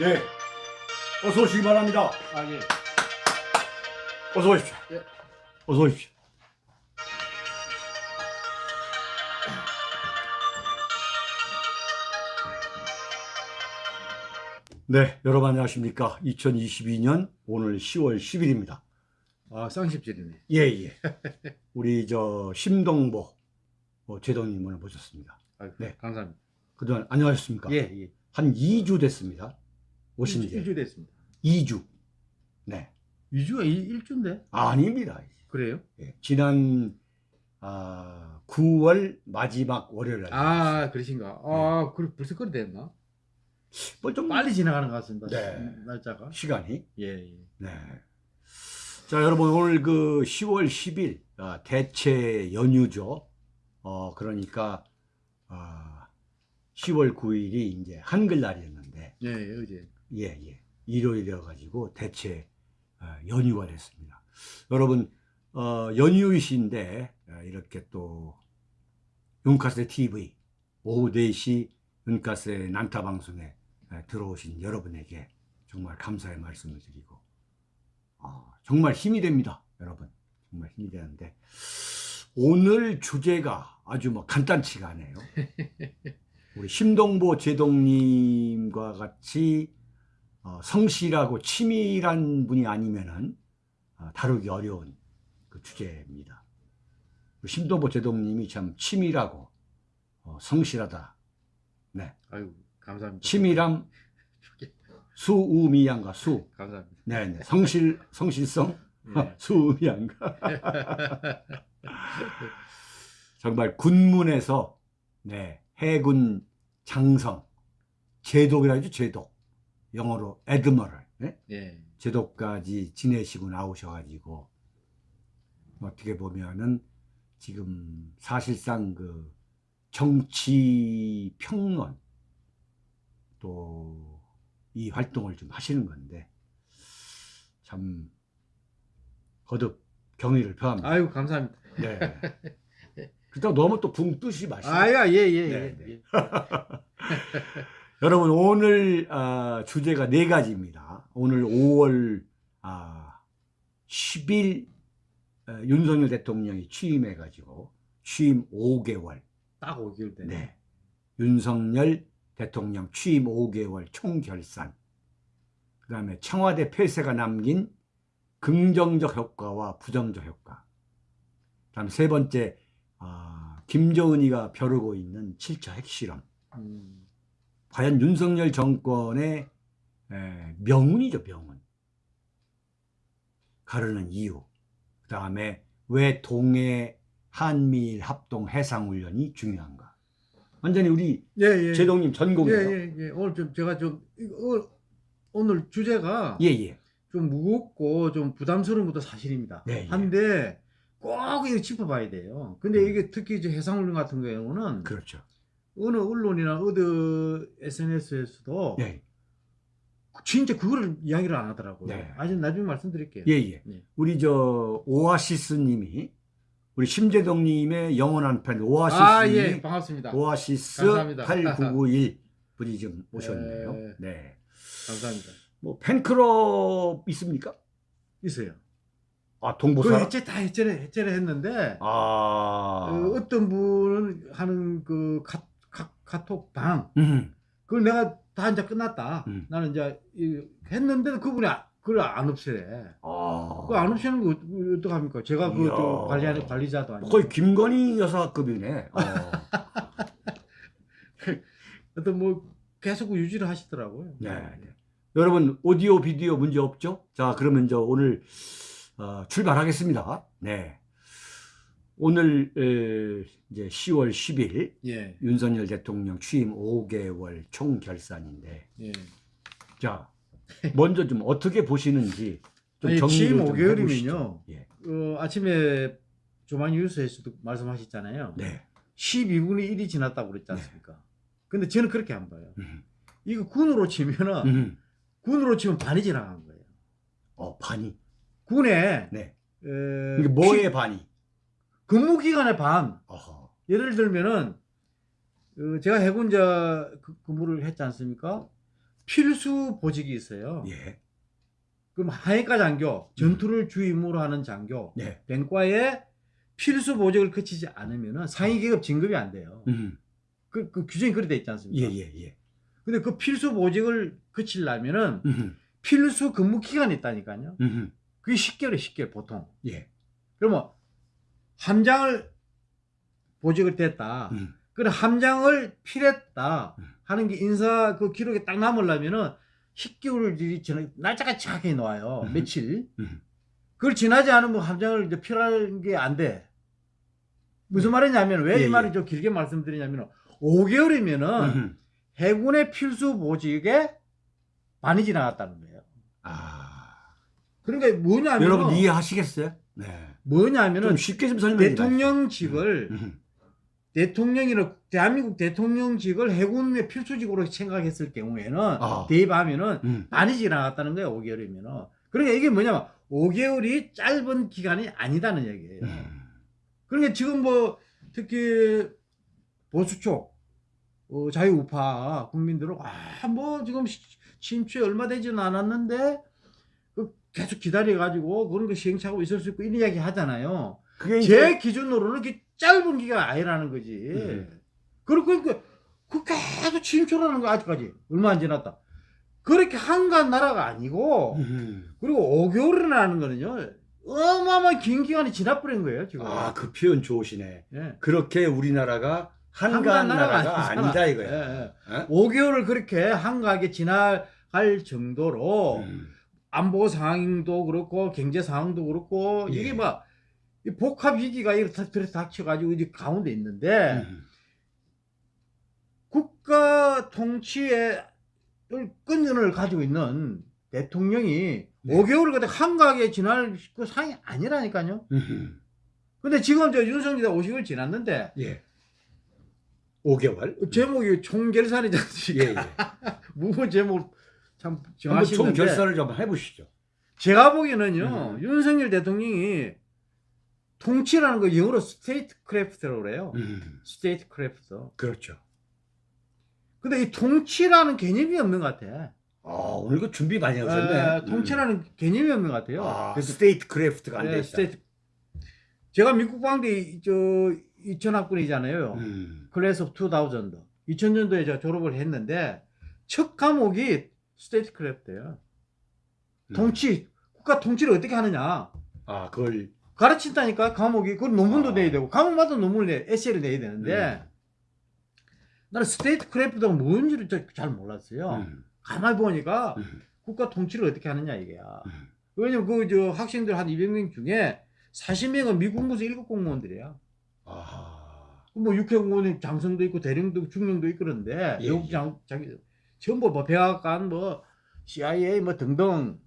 네. 어서 오시기 바랍니다. 아, 예. 어서 오십시오. 예. 어서 오십시오. 네, 여러분 안녕하십니까. 2022년 오늘 10월 10일입니다. 아, 쌍십질이네. 예, 예. 우리 저 심동보 어, 제동님을 모셨습니다. 아, 네. 감사합니다. 그동안 안녕하셨습니까? 예, 예. 한 2주 됐습니다. 오신 지. 2주 됐습니다. 2주. 네. 2주가 1 주인데? 아닙니다. 그래요? 예, 지난 아, 9월 마지막 월요일 날. 아, 그러신가? 아, 그래, 벌써 그리 됐나? 뭐좀 빨리 지나가는 것 같습니다. 네. 날짜가. 시간이. 예, 예. 네. 자, 여러분 오늘 그 10월 10일 아, 대체 연휴죠. 어, 그러니까 아, 10월 9일이 이제 한글날이었는데 예, 예, 어제. 예, 예. 일요일이어 가지고 대체 아, 연휴가 됐습니다. 여러분 어, 연휴이신데 아, 이렇게 또 윤카세 TV 오후 4시 윤카세 난타 방송에 아, 들어오신 여러분에게 정말 감사의 말씀을 드리고 아, 정말 힘이 됩니다, 여러분. 정말 힘이 되는데 오늘 주제가 아주 뭐 간단치가 않아요. 우리 심동보 제동님과 같이 어, 성실하고 치밀한 분이 아니면은 어, 다루기 어려운 그 주제입니다. 심동보 제동님이 참 치밀하고 어, 성실하다. 네, 아유, 감사합니다. 치밀함, 수우미양과 수. 감사합니다. 네, 네. 성실, 성실성, 예. 수우미양과. 정말 군문에서 네, 해군 장성, 제독이라죠, 제독. 영어로 에드머럴. 네? 예. 제독까지 지내시고 나오셔가지고 어떻게 보면은 지금 사실상 그 정치 평론 또 이 활동을 좀 하시는 건데 참 거듭 경의를 표합니다. 아유, 감사합니다. 네. 그렇다고 너무 또 붕 뜨시 마시고 아야, 예, 예, 네, 예. 네. 예. 여러분 오늘 아, 주제가 네 가지입니다. 오늘 5월 아, 10일 어, 윤석열 대통령이 취임해 가지고 취임 5개월. 딱 5개월 되네. 네. 윤석열 대통령 취임 5개월 총결산. 그 다음에 청와대 폐쇄가 남긴 긍정적 효과와 부정적 효과. 그 다음에 세 번째 아, 김정은이가 벼르고 있는 7차 핵실험. 음, 과연 윤석열 정권의 에, 명운이죠, 명운. 가르는 이유. 그 다음에 왜 동해 한미일 합동 해상훈련이 중요한가. 완전히 우리 예, 예. 제동님 예, 전공이에요. 예, 예. 오늘 좀 제가 좀 오늘 주제가 예, 예. 좀 무겁고 좀 부담스러운 것도 사실입니다. 네, 예. 한데 꼭 이거 짚어봐야 돼요. 근데 이게 특히 이제 해상훈련 같은 경우는 그렇죠. 어느 언론이나 어느 SNS에서도 예, 진짜 그거를 이야기를 안 하더라고요. 네. 아직 나중에 말씀드릴게요. 예, 예. 네. 우리 저 오아시스 님이 우리 심재동 님의 영원한 팬 오아시스 아, 님이 예, 반갑습니다. 오아시스 감사합니다. 8991 분이 좀 오셨네요. 네. 네. 감사합니다. 뭐 팬클럽 있습니까? 있어요. 아그 동보사. 해체 다 해체를 해체를 했는데 아. 어, 어떤 분은 하는 그 카, 카, 카톡 방 음. 그걸 내가 다 이제 끝났다. 음. 나는 이제 이- 했는데도 그분이 아- 그걸 안 없애래. 아. 그거 안 없애는 거 어떡- 어떡합니까? 제가 그 관리하는 관리자도 아니고. 거의 김건희 여사급이네. 어. 어떤 뭐 계속 유지를 하시더라고요. 네. 네. 여러분 오디오 비디오 문제 없죠? 자 그러면 저 오늘 어, 출발하겠습니다. 네. 오늘 에, 이제 10월 10일 예. 윤석열 대통령 취임 5개월 총결산인데 예. 자 먼저 좀 어떻게 보시는지 좀 아니, 정리를 취임 좀 5개월이면요. 해보시죠. 예. 어, 아침에 조만 뉴스에서도 말씀하셨잖아요. 네. 12분의 1이 지났다고 그랬지 않습니까? 근데 저는 그렇게 안 봐요. 음. 이거 군으로 치면은 음. 군으로 치면 반이 지나간 거예요. 어 반이. 군에 네. 에, 이게 뭐의 피- 반이? 근무 기간의 반. 어허. 예를 들면은 어, 제가 해군자 그- 근무를 했지 않습니까? 필수 보직이 있어요. 예. 그럼 하위과 장교, 전투를 주임무로 하는 장교, 네. 병과에 필수 보직을 거치지 않으면 상위 계급 진급이 안 돼요. 음. 그, 그 규정이 그렇게 돼 있지 예, 않습니까? 예, 예. 근데 그 필수 보직을 거치려면은 음. 필수 근무 기간이 있다니까요. 음. 그게 10개월에 10개월 보통. 예. 그러면 함장을 보직을 됐다. 음. 그래 함장을 필했다 음. 하는 게 인사 그 기록에 딱 남으려면은 10개월이 지나 날짜가 정확하게 나와요. 음. 며칠. 음. 그걸 지나지 않으면 함장을 이제 필하는 게 안 돼. 무슨 말이냐면 왜이 예, 말을 예. 좀 길게 말씀드리냐면 5개월이면은 음. 해군의 필수 보직에 많이 지나갔다는 거예요. 아. 그러니까 뭐냐면 여러분 이해하시겠어요? 네. 좀 뭐냐면은 쉽게 좀 설명해 대통령직을 음. 대통령이나 대한민국 대통령직을 해군의 필수직으로 생각했을 경우에는 아. 대입하면은 음. 많이 지 나갔다는 거예요. 5개월이면은. 그러니까 이게 뭐냐면 5개월이 짧은 기간이 아니다는 얘기예요. 음. 그러니까 지금 뭐 특히 보수 쪽 어, 자유우파 국민들은 아뭐 지금 시- 신추에 얼마 되지는 않았는데 그 계속 기다려 가지고 그런 거 시행착오 있을 수 있고 이런 이야기 하잖아요. 그게 제 기준으로는 이게 짧은 기간 아니라는 거지. 음. 그리고 그러니까 그 계속 진출하는 거 아직까지 얼마 안 지났다. 그렇게 한가한 나라가 아니고 음. 그리고 5개월이라는 거는요 어마어마한 긴 기간이 지나버린 거예요 지금. 아, 그 표현 좋으시네. 예. 그렇게 우리나라가 한가한 나라가, 아니다 이거야. 예, 예. 어? 5개월을 그렇게 한가하게 지나갈 정도로 음. 안보 상황도 그렇고 경제 상황도 그렇고 예. 이게 막이 복합 위기가 이렇게 들어 닥쳐가지고 이제 가운데 있는데 음. 국가 통치의 끈전을 가지고 있는 대통령이 네. 5개월을 그때 한가하게 지날 그 상황이 아니라니까요. 음. 근데 지금 저 윤석열이 50을 지났는데 예. 5개월. 제목이 총결산이지 않습니까? 예, 예. 무슨 제목 참 정하시는데 총 결산을 좀 해보시죠. 제가 보기에는요 음. 윤석열 대통령이 통치라는 거 영어로 statecraft라고 그래요. 음. statecraft. 그렇죠. 근데 이 통치라는 개념이 없는 것 같아. 아, 오늘 그 준비 많이 에, 하셨네. 통치라는 개념이 없는 것 같아요. 아, 그래서 statecraft가 안 예, 돼 있다. state. 제가 미국 국방대 저 2000학번이잖아요. 음. Class of 2000. 2000년도에 제가 졸업을 했는데 첫 과목이 statecraft예요. 음. 통치, 국가 통치를 어떻게 하느냐. 아, 그걸 가르친다니까 과목이 그걸 논문도 아. 내야 되고 과목마다 논문을 내 에세이를 내야 되는데 음. 나는 statecraft가 뭔지를 잘- 잘 몰랐어요. 음. 가만히 보니까 음. 국가 통치를 어떻게 하느냐 이게야. 음. 왜냐면 그 저 학생들 한 200명 중에 40명은 미군부서 1급 공무원들이야. 아. 뭐 육해 공무원이 장성도 있고 대령도 중령도 있고 그런데 예, 예. 장 자기 전부 뭐 백악관 뭐 CIA 뭐 등등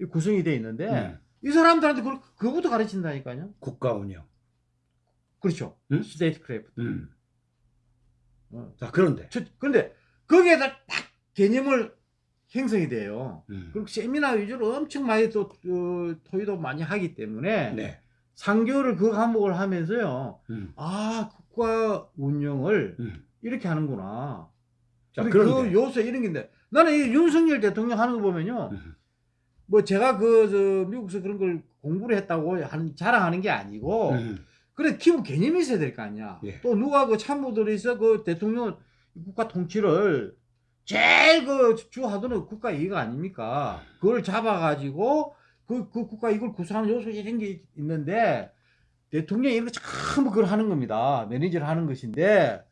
이 구성이 돼 있는데 음. 이 사람들한테 그걸 그거부터 가르친다니까요. 국가 운영. 그렇죠. 음? statecraft. 음. 어. 자, 그런데. 저, 근데 거기에다 딱 개념을 형성이 돼요. 음. 그리고 세미나 위주로 엄청 많이 또 어, 토의도 많이 하기 때문에 네. 3개월을 그 과목을 하면서요. 음. 아 국가 운영을 음. 이렇게 하는구나. 자. 그 요소 이런 게 있는데 나는 이 윤석열 대통령 하는 거 보면요. 음. 뭐 제가 그저 미국에서 그런 걸 공부를 했다고 하는 자랑하는 게 아니고 음. 그래 기본 개념이 있어야 될 거 아니야. 예. 또 누가 그 참모들이 있어 그 대통령 국가 통치를 제일 그 주하도는 국가 이익 아닙니까? 그걸 잡아가지고 그, 그 국가 이걸 구성하는 요소 이런 게 있는데 대통령이 이런 거 전부 그걸 하는 겁니다. 매니저를 하는 것인데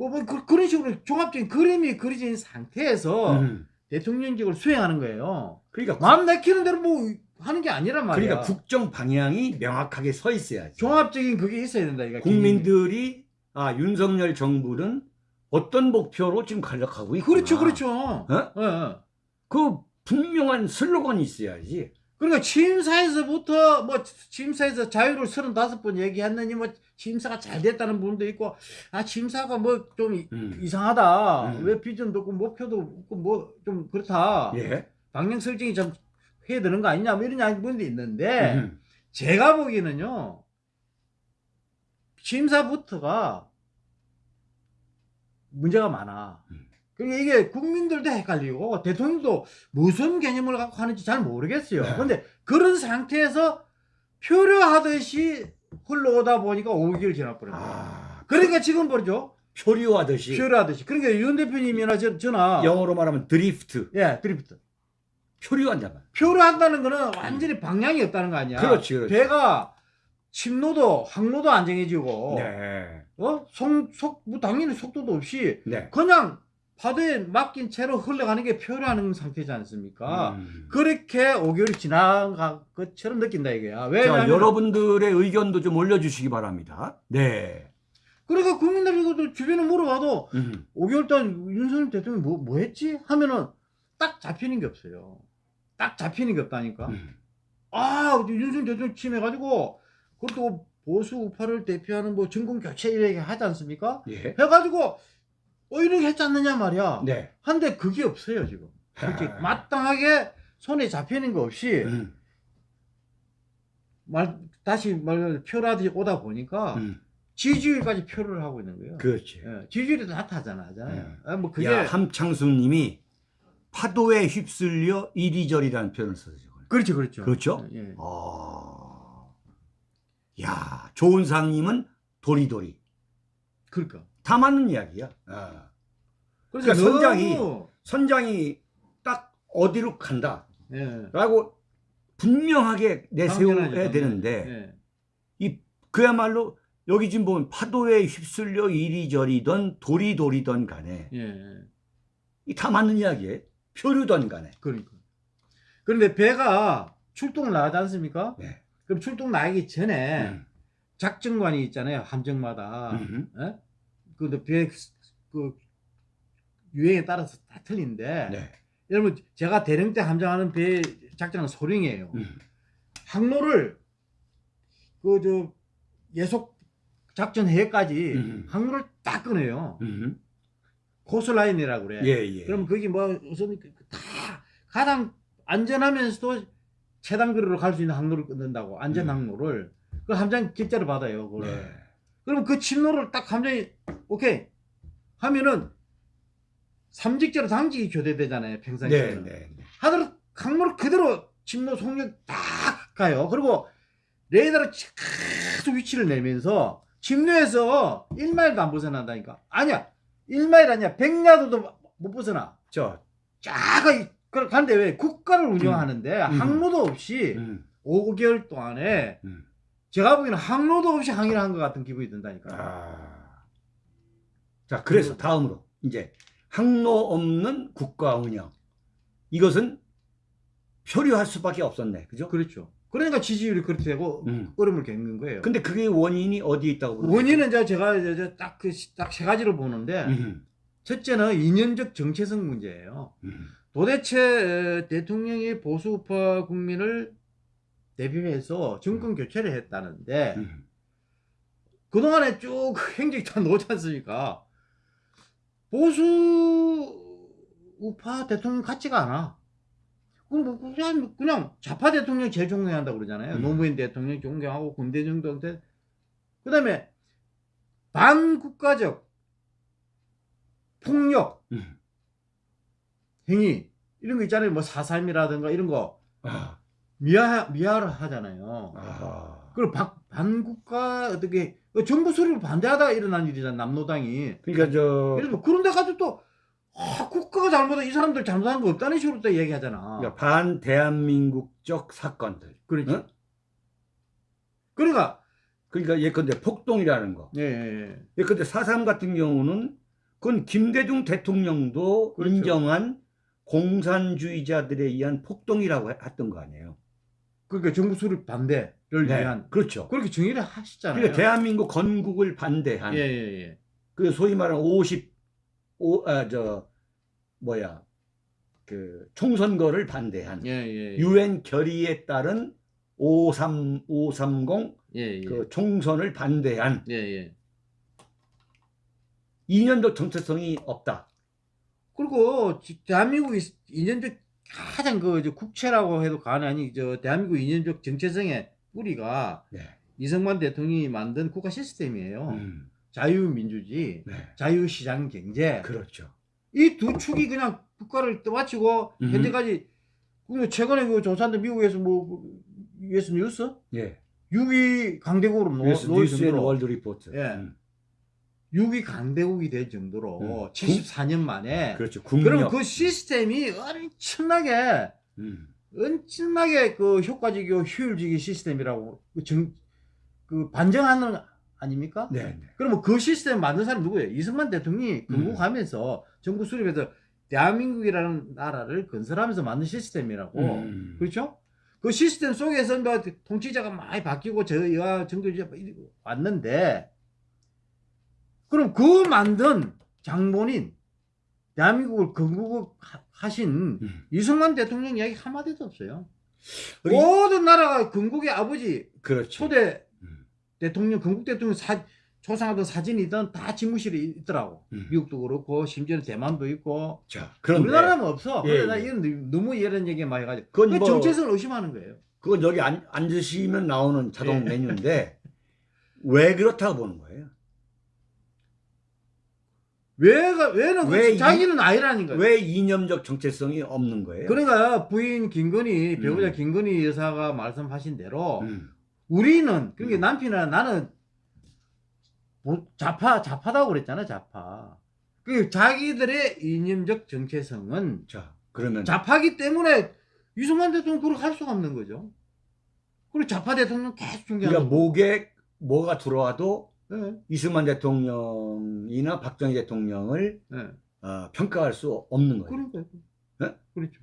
뭐, 뭐 그, 그런 식으로 종합적인 그림이 그려진 상태에서 음. 대통령직을 수행하는 거예요. 그러니까 국- 마음 내키는 대로 뭐 하는 게 아니란 말이야. 그러니까 국정 방향이 명확하게 서 있어야지. 종합적인 그게 있어야 된다. 이거 국민들이 아 윤석열 정부는 어떤 목표로 지금 가려가고 있구나. 그렇죠, 그렇죠. 어? 예, 예. 그 분명한 슬로건이 있어야지. 그러니까 취임사에서부터 뭐 취임사에서 자유를 35번 얘기했느니 뭐 취임사가 잘 됐다는 부분도 있고 아 취임사가 뭐좀 음. 이상하다. 음. 왜 비전도 없고 목표도 없고 뭐 좀 그렇다. 예. 방향 설정이 좀 해야 되는 거 아니냐 뭐 이런 부분도 있는데 음. 제가 보기에는요. 취임사부터가 문제가 많아. 음. 그러니까 이게 국민들도 헷갈리고 대통령도 무슨 개념을 갖고 하는지 잘 모르겠어요. 네. 근데 그런 상태에서 표류하듯이 흘러오다 보니까 5개월 지나버린 거예요. 아, 그러니까 지금 보죠. 표류하듯이 표류하듯이. 그러니까 윤 대표님이나 저, 저나 영어로 말하면 드리프트, 예, 드리프트. 표류한단 말이야. 표류한다는 거는 완전히 방향이 없다는 거 아니야. 그렇지, 그렇지. 배가 침로도 항로도 안 정해지고 네, 어? 속, 속, 뭐 당연히 속도도 없이 네. 그냥 파도에 맡긴 채로 흘러가는 게 표류하는 상태지 않습니까? 음. 그렇게 5개월이 지난 것처럼 느낀다 이거야. 자, 왜냐하면 여러분들의 의견도 좀 올려주시기 바랍니다. 네. 그러니까 국민들이 이것도 주변에 물어봐도 음. 5개월 동안 윤석열 대통령이 뭐, 뭐 했지? 하면은 딱 잡히는 게 없어요. 딱 잡히는 게 없다니까. 음. 아, 윤석열 대통령 침해가지고 그것도 보수 우파를 대표하는 뭐 정권 교체 이렇게 하지 않습니까? 예. 해가지고 어 이렇게 했지 않느냐 말이야. 네. 한데 그게 없어요 지금. 솔직히 아. 마땅하게 손에 잡히는 거 없이 음. 말 다시 말 표라듯이 오다 보니까 음. 지지율까지 표를 하고 있는 거예요. 그렇지. 예, 지지율이 나타나잖아, 하잖아요. 예. 아, 뭐 그게 야, 함창수님이 파도에 휩쓸려 이리저리라는 표현을 썼어요. 그렇죠, 그렇죠. 그렇죠? 예, 예. 아, 야, 좋은 상님은 도리도리. 그러니까. 다 맞는 이야기야. 아. 그래서 그러니까 선장이- 선장이 딱 어디로 간다. 예, 라고 분명하게 내세워야. 되는데, 예. 이 그야말로 여기 지금 보면 파도에 휩쓸려 이리저리던 도리도리던 간에 예, 예. 이다 맞는 이야기예요. 표류던 간에. 그러니까. 그런데 배가 출동을 나가지 않습니까? 네. 그럼 출동 나가기 전에 음. 작전관이 있잖아요, 함정마다. 음. 예? 근데 배, 그, 유행에 따라서 다 틀린데, 네. 여러분, 제가 대령 때 함정하는 배 작전은 소령이에요. 음. 항로를, 그, 저, 예속 작전 해까지 음. 항로를 딱 끊어요. 음. 코스라인이라고 그래. 예, 예. 그럼 거기 뭐, 우선 그- 다 가장 안전하면서도 최단 거리로 갈 수 있는 항로를 끊는다고, 안전 음. 항로를. 그 함장 결제를 받아요, 그걸. 네. 그럼 그 침로를 딱 함정이 오케이 하면은 삼직제로 당직이 교대되잖아요 네, 평상시에는 네. 네. 하더라도 강물을 그대로 침로 속력 딱 가요 그리고 레이더로 계속 위치를 내면서 침로에서 1마일도 안 벗어난다니까 아니야 1마일 아니야 100야도도 못 벗어나 저, 쫙가 가는데 왜 국가를 운영하는데 음. 항로도 없이 음. 5개월 동안에 음. 제가 보기에는 항로도 없이 항해를 한 것 같은 기분이 든다니까 아. 자, 그래서 다음으로 이제 항로 없는 국가 운영. 이것은 표류할 수밖에 없었네. 그죠? 그렇죠. 그러니까 지지율이 그렇게 되고 음. 어려움을 겪는 거예요. 근데 그게 원인이 어디에 있다고 보세요? 원인은 제가 이제 딱그딱 세 가지로 보는데 음. 첫째는 이념적 정체성 문제예요. 음. 도대체 에, 대통령이 보수우파 국민을 대표해서 정권 교체를 했다는데 음. 그동안에 쭉 행적이 다 나오지 않습니까? 보수 우파 대통령 같지가 않아. 그럼 뭐 그냥, 그냥 좌파 대통령 제일 존경한다고 그러잖아요. 음. 노무현 대통령 존경하고 군대정 동태. 그 다음에 반국가적 폭력 음. 행위 이런 거 있잖아요. 뭐 사삼이라든가 이런 거 아. 미화 미화를 하잖아요. 아. 그리고 반, 반국가 어떻게 어, 정부 수립을 반대하다가 일어난 일이잖아 남노당이. 그러니까 저 그래서 그런데 가지고 또 아, 국가가 잘못한 이 사람들 잘못한 거 없다는 식으로 또 얘기하잖아. 그러니까 반 대한민국적 사건들. 그렇죠. 응? 그러니까 그러니까 예컨대 폭동이라는 거. 예, 예, 예. 예컨대 4.3 같은 경우는 그건 김대중 대통령도 그렇죠. 인정한 공산주의자들에 의한 폭동이라고 했던 거 아니에요. 그러니까 정부 수립 반대를 네, 위한 그렇죠. 그렇게 정의를 하시잖아요. 그러니까 대한민국 건국을 반대한 예, 예, 예. 그 소위 말하는 50, 오, 아, 저, 뭐야, 그, 총선거를 반대한 예, 예, 예. 유엔 결의에 따른 53, 530 예, 예. 그 총선을 반대한 예, 예. 이념적 정체성이 없다. 그리고 지- 대한민국이 이념적 가장 그 국체라고 해도 과언이 아니 저 대한민국 이념적 정체성의 뿌리가 네. 이승만 대통령이 만든 국가 시스템이에요. 음, 자유민주주의, 네. 자유시장 경제. 그렇죠. 이 두 축이 그냥 국가를 떠받치고 음흠. 현재까지 그 최근에 그 조사인데 미국에서 뭐 US News 예. 6위 강대국으로 놓, News, News World Report. 예. 음. 6위 강대국이 될 정도로 음. 74년 만에 그렇죠. 그럼. 그 시스템이 엄청나게 음. 엄청나게 그 효과적이고 효율적인 시스템이라고 그, 정, 그 반정하는 아닙니까? 네. 네. 그러면 그 시스템 만든 사람이 누구예요? 이승만 대통령이 음. 건국하면서 정부 수립해서 대한민국이라는 나라를 건설하면서 만든 시스템이라고 음. 그렇죠? 그 시스템 속에서 뭐 통치자가 많이 바뀌고 저 여하 정교주가 왔는데 그럼 그 만든 장본인 대한민국을 건국 하신 음. 이승만 대통령 이야기 한마디도 없어요. 모든 나라가 건국의 아버지 그렇죠. 초대 음. 대통령 건국 대통령 사, 초상하던 사진이든 다 집무실에 있더라고. 음. 미국도 그렇고 심지어는 대만도 있고 자, 그런데 우리나라는 없어. 예, 근데 나 예. 이런 너무 이런 얘기 많이 가지고 그건 그 뭐- 정체성을 의심하는 거예요. 그건 여기 앉, 앉으시면 나오는 자동 예. 메뉴인데 왜 그렇다고 보는 거예요? 왜가 왜는 그왜 이- 자기는 아니라는 거예요. 왜 이념적 정체성이 없는 거예요? 그러니까 부인 김건희 배우자 음. 김건희 여사가 말씀하신 대로 음. 우리는 그러니까 음. 남편이나 나는 뭐 좌파 좌파다고 그랬잖아 좌파. 그 자기들의 이념적 정체성은 자, 그러면 좌파기 때문에 이승만 대통령 그렇게 할 수가 없는 거죠. 그리고 좌파 대통령 계속 존경하는 그러니까 목에 뭐가 들어와도 예, 이승만 대통령이나 박정희 대통령을 예. 어, 평가할 수 없는 거예요. 그러니까 네? 그렇죠.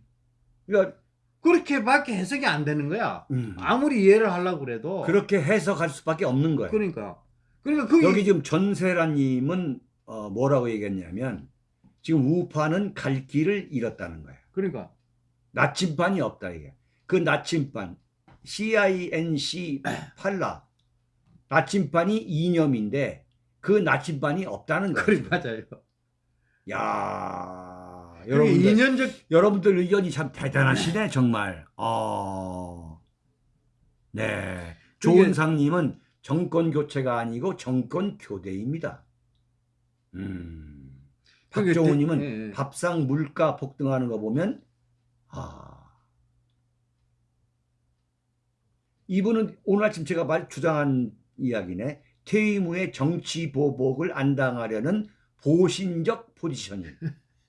그러니까 그렇게밖에 해석이 안 되는 거야. 음, 아무리 이해를 하려고 그래도 그렇게 해석할 수밖에 없는 거예요. 그러니까 그러니까 그게 여기 지금 전세라님은 어, 뭐라고 얘기했냐면 지금 우파는 갈 길을 잃었다는 거예요. 그러니까 나침반이 없다 이게. 그 나침반 CINC 팔라 나침반이 이념인데 그 나침반이 없다는 거예요. 그래 맞아요. 야 여러분들 이념적 여러분들 의견이 참 대단하시네 정말. 어, 네 조은상님은 정권 교체가 아니고 정권 교대입니다. 음. 박정우님은 예. 밥상 물가 폭등하는 거 보면 아 이분은 오늘 아침 제가 말 주장한 이야기네 퇴임 후에 정치 보복을 안 당하려는 보신적 포지션이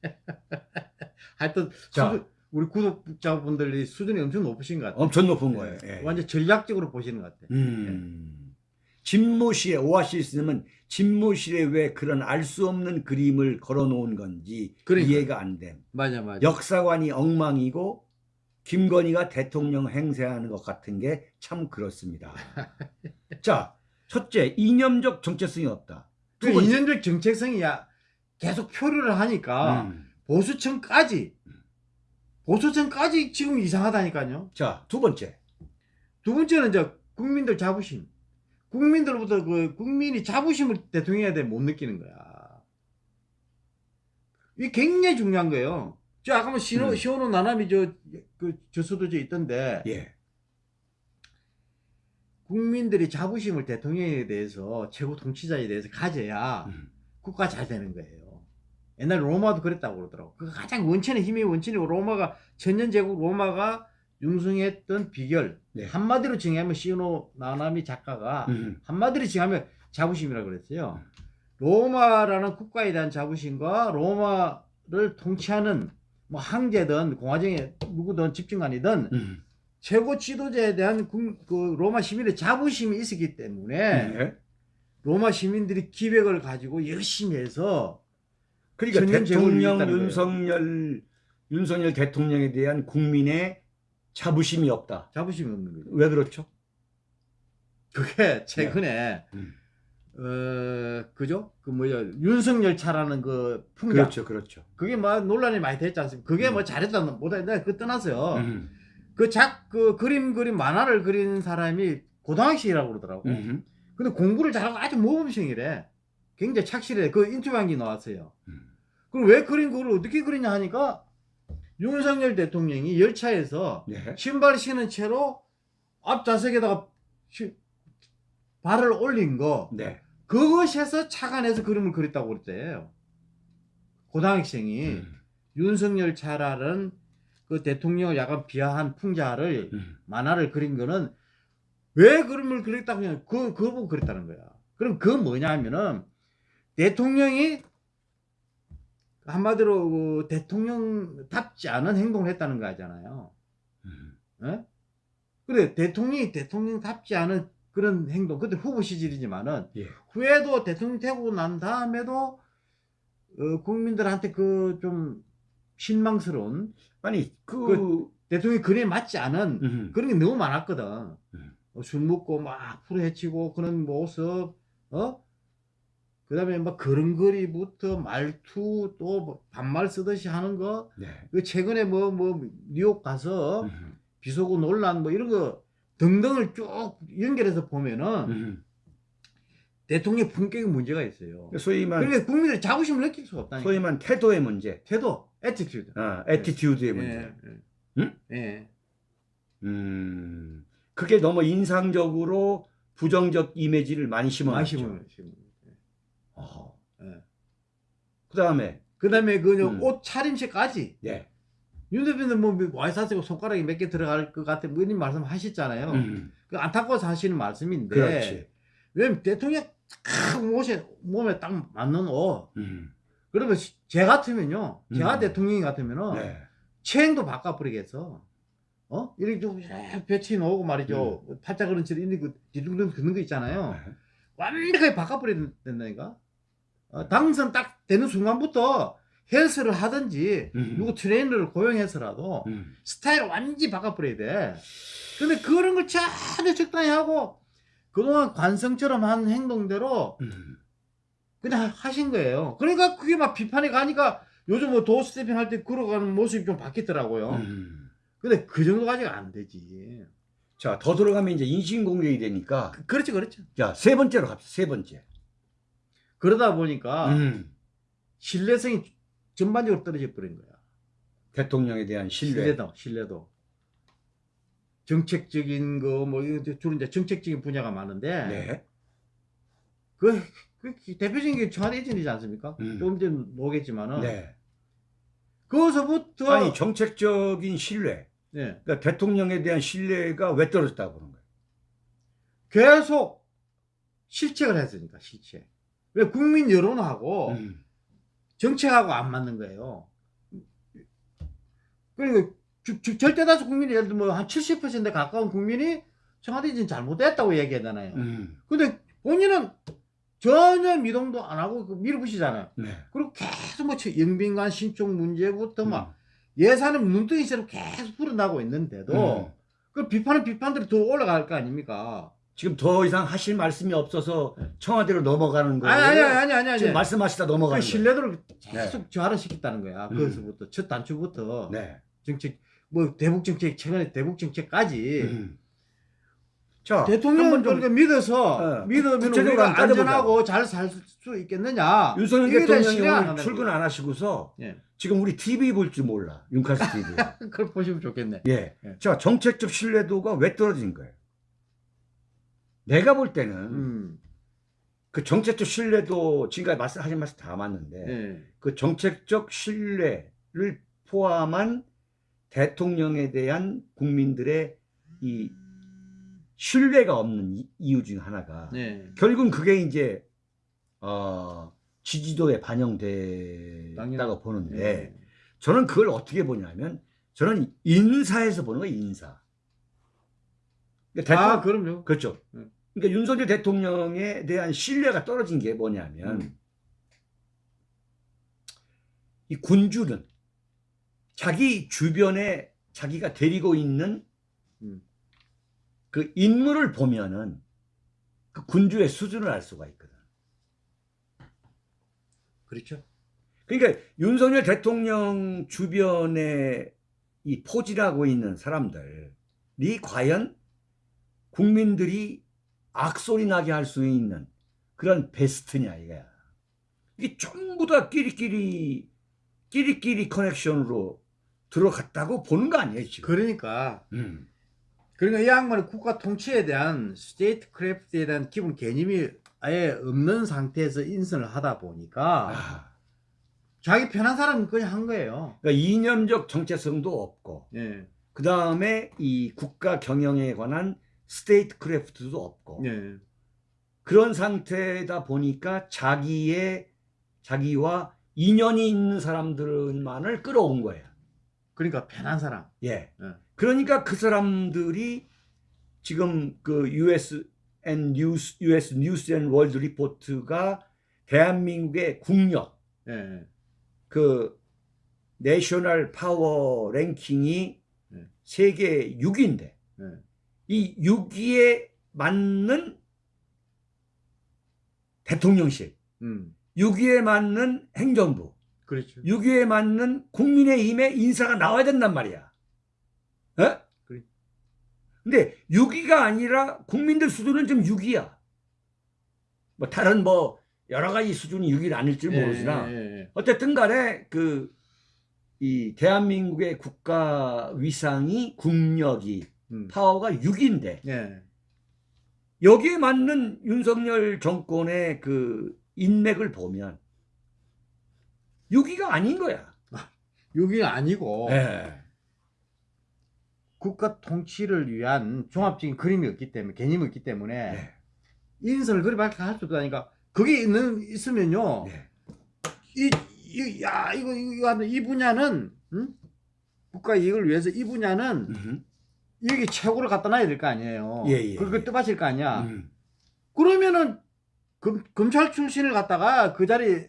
하여튼 자. 수준- 우리 구독자분들이 수준이 엄청 높으신 것 같아요. 엄청 높은 거예요. 예, 예. 완전 전략적으로 보시는 것 같아요. 음. 집무실에 오아시스님은 집무실에 왜 그런 알 수 없는 그림을 걸어놓은 건지 그러니까요. 이해가 안 됨. 맞아 맞아. 역사관이 엉망이고 김건희가 대통령 행세하는 것 같은 게 참 그렇습니다. 자, 첫째 이념적 정체성이 없다. 두그 이념적 정체성이 야 계속 표류를 하니까 음. 보수층까지 보수층까지 지금 이상하다니까요. 자, 두 번째, 두 번째는 이제 국민들 자부심. 국민들부터 그 국민이 자부심을 대통령에 못 느끼는 거야. 이게 굉장히 중요한 거예요. 저 아까 뭐 신호 음. 시호노 나남이 저그 저서도 저 있던데 예, 국민들이 자부심을 대통령에 대해서 최고 통치자에 대해서 가져야 음. 국가 잘 되는 거예요. 옛날 로마도 그랬다고 그러더라고. 그 가장 원천의 힘의 원천이고 로마가 천년제국 로마가 융성했던 비결 네. 한마디로 정의하면 시노 나나미 작가가 음. 한마디로 정의하면 자부심이라고 그랬어요. 로마라는 국가에 대한 자부심과 로마를 통치하는 뭐 황제든 공화정의 누구든 집중관이든 음. 최고 지도자에 대한 국- 그 로마 시민의 자부심이 있었기 때문에 네. 로마 시민들이 기백을 가지고 열심히 해서 그러니까 대통령. 윤석열 윤석열 대통령에 대한 국민의 자부심이 없다. 자부심이 없는 거죠. 왜 그렇죠? 그게 최근에 음. 어 그죠? 그 뭐야 윤석열 차라는 그 풍자 그렇죠, 그렇죠. 그게 막 논란이 많이 됐지 않습니까? 그게 음. 뭐 잘했다 못했다 그 떠나서요. 음. 그 작 그 그림 그림 만화를 그린 사람이 고등학생이라고 그러더라고. 음. 근데 공부를 잘하고 아주 모범생이래. 굉장히 착실해. 그 인터뷰한 게 나왔어요. 음. 그럼 왜 그린 그걸 어떻게 그리냐 하니까 윤석열 대통령이 열차에서 네. 신발 신은 채로 앞 좌석에다가 시- 발을 올린 거 네. 그것에서 착안해서 그림을 그렸다고 그랬대요. 고등학생이 음. 윤석열 차라는 그 대통령을 약간 비하한 풍자를 음. 만화를 그린 거는 왜 그림을 그렸다고 하냐 그 그거 보고 그랬다는 거야. 그럼 그 뭐냐 하면은 대통령이 한마디로 그 대통령답지 않은 행동을 했다는 거 하잖아요. 음. 예? 그래 대통령이 대통령답지 않은 그런 행동 그때 후보 시절이지만은 예. 후에도 대통령 되고 난 다음에도 어, 국민들한테 그 좀 실망스러운 아니 그, 그- 대통령이 그에 맞지 않은 음. 그런 게 너무 많았거든. 음. 어, 술 먹고 막 풀어헤치고 그런 모습, 어? 그 다음에 막 걸음걸이부터 말투 또뭐 반말 쓰듯이 하는 거. 네. 그 최근에 뭐, 뭐, 뉴욕 가서 음. 비속어 논란 뭐 이런 거 등등을 쭉 연결해서 보면은 음. 대통령 품격에 문제가 있어요. 소위 말 그러니까 국민들이 자부심을 느낄 수가 없다니까. 소위 말 태도의 문제, 태도, attitude. 아, attitude의 문제. 예, 예. 응? 예. 음, 그게 너무 인상적으로 부정적 이미지를 많이 심어놨죠. 마시면, 마시면. 어. 예. 그 다음에, 그 다음에 그 음. 옷 차림새까지. 네. 윤 대표는 뭐 와이사스고 손가락이 몇 개 들어갈 것 같아 뭐 이런 말씀 하셨잖아요. 음, 그 안타까워서 하시는 말씀인데 그렇지. 왜냐면 대통령 딱 옷에 몸에 딱 맞는 옷 음, 그러면 시- 제 같으면요 제가 음. 대통령이 같으면은 네. 체행도 바꿔버리겠어 어 이렇게 좀 배치 놓고 말이죠 팔자 그런 채로 있는 그 뒤둥둥 긋는 거 있잖아요 네. 완벽하게 바꿔버려야 된다니까 어, 당선 딱 되는 순간부터 헬스를 하든지 음. 누구 트레이너를 고용해서라도 음, 스타일을 완전히 바꿔버려야 돼. 근데 그런 걸 전혀 적당히 하고 그동안 관성처럼 한 행동대로 음. 그냥 하신 거예요. 그러니까 그게 막 비판이 가니까 요즘 뭐 도어 스태핑 할 때 걸어가는 모습이 좀 바뀌더라고요. 음. 근데 그 정도까지가 안 되지. 자, 더 들어가면 이제 인신공격이 되니까, 그- 그렇죠, 그렇죠. 자, 세 번째로 갑시다. 세 번째. 그러다 보니까 음. 신뢰성이 전반적으로 떨어져 버린 거야. 대통령에 대한 신뢰. 신뢰도, 신뢰도. 정책적인 거, 뭐, 주로 이제 정책적인 분야가 많은데, 네. 그, 그 대표적인 게 청와대 예전이지 않습니까? 음. 조금 전에 오겠지만은 네. 거기서부터 아니, 정책적인 신뢰. 예, 그러니까 대통령에 대한 신뢰가 왜 떨어졌다고 그러는 거예요? 계속 실책을 했으니까 실책. 왜 국민 여론하고 음. 정책하고 안 맞는 거예요. 그리고 주- 주- 절대 다수 국민이 예를 들면 한 70% 가까운 국민이 청와대 지금 잘못됐다고 얘기하잖아요. 음. 근데 본인은 전혀 미동도 안 하고 그 밀어붙이잖아요. 네. 그리고 계속 뭐 영빈관 신청 문제부터 막 음. 예산은 눈덩이처럼 계속 불어나고 있는데도 음. 그 비판은 비판대로 더 올라갈 거 아닙니까? 지금 더 이상 하실 말씀이 없어서 청와대로 넘어가는 거예요. 아니 아니 아니 아니 아니. 지금 말씀하시다 그 넘어가는 신뢰도를 계속 저하시켰다는 거야. 음. 그것부터 첫 단추부터. 네. 정책 뭐 대북 정책 최근에 대북 정책까지 음. 자, 대통령 한번 좀 그렇게 믿어서 어, 믿으면 우리가. 안전하고 잘 살 수 있겠느냐? 윤석열 대통령이 출근. 안 하시고서 예. 지금 우리 TV 볼 줄 몰라. 윤카스 TV. 그걸 보시면 좋겠네. 예. 예. 자, 정책적 신뢰도가 왜 떨어진 거예요? 내가 볼 때는 음. 그 정책적 신뢰도 지금까지 말씀하신 말씀 다 맞는데 예. 그 정책적 신뢰를 포함한 대통령에 대한 국민들의 이 신뢰가 없는 이- 이유 중 하나가 네. 결국은 그게 이제 어, 지지도에 반영됐다고 보는데 예. 저는 그걸 어떻게 보냐면 저는 인사에서 보는 거예요 인사. 그러니까 대통령- 아, 그럼요. 그렇죠. 음. 그러니까 윤석열 대통령에 대한 신뢰가 떨어진 게 뭐냐면 음. 이 군주는 자기 주변에 자기가 데리고 있는 음. 그 인물을 보면은 그 군주의 수준을 알 수가 있거든. 그렇죠. 그러니까 윤석열 대통령 주변에 이 포진하고 있는 사람들이 과연 국민들이 악소리 나게 할 수 있는 그런 베스트냐 이거야. 이게 전부 다 끼리끼리 끼리끼리 커넥션으로 들어갔다고 보는 거 아니에요 지금. 그러니까 음. 그러니까 이 양반은 국가 통치에 대한 statecraft에 대한 기본 개념이 아예 없는 상태에서 인선을 하다 보니까 아, 자기 편한 사람은 그냥 한 거예요. 그러니까 이념적 정체성도 없고 예. 그 다음에 이 국가 경영에 관한 statecraft도 없고 예. 그런 상태다 보니까 자기의 자기와 인연이 있는 사람들만을 끌어온 거예요. 그러니까 편한 사람. 예. 예. 그러니까 그 사람들이 지금 그 US and News, US News and World Report가 대한민국의 국력, 예. 그 내셔널 파워 랭킹이 네. 세계 6위인데 예. 이 6위에 맞는 대통령실, 음. 6위에 맞는 행정부, 그렇죠. 6위에 맞는 국민의힘의 인사가 나와야 된단 말이야. 어? 그래. 근데 6위가 아니라 국민들 수준은 좀 6위야. 뭐 다른 뭐 여러 가지 수준이 6위는 아닐지 모르지나 예, 예, 예. 어쨌든 간에 그 이 대한민국의 국가 위상이 국력이 음. 파워가 6위인데 예. 여기에 맞는 윤석열 정권의 그 인맥을 보면 6위가 아닌 거야. 여기 아니고 예. 국가 통치를 위한 종합적인 그림이 없기 때문에 개념이 없기 때문에 네. 인선을 그리 밝게 할 수 없다니까 그게 있는 있으면요 네. 이, 이, 야 이거 이거 이 분야는 응? 국가 이익을 위해서 이 분야는 음흠. 여기 최고를 갖다 놔야 될 거 아니에요. 예, 예, 그걸 예. 뜻하실 거 아니야. 음. 그러면은 검, 검찰 출신을 갖다가 그 자리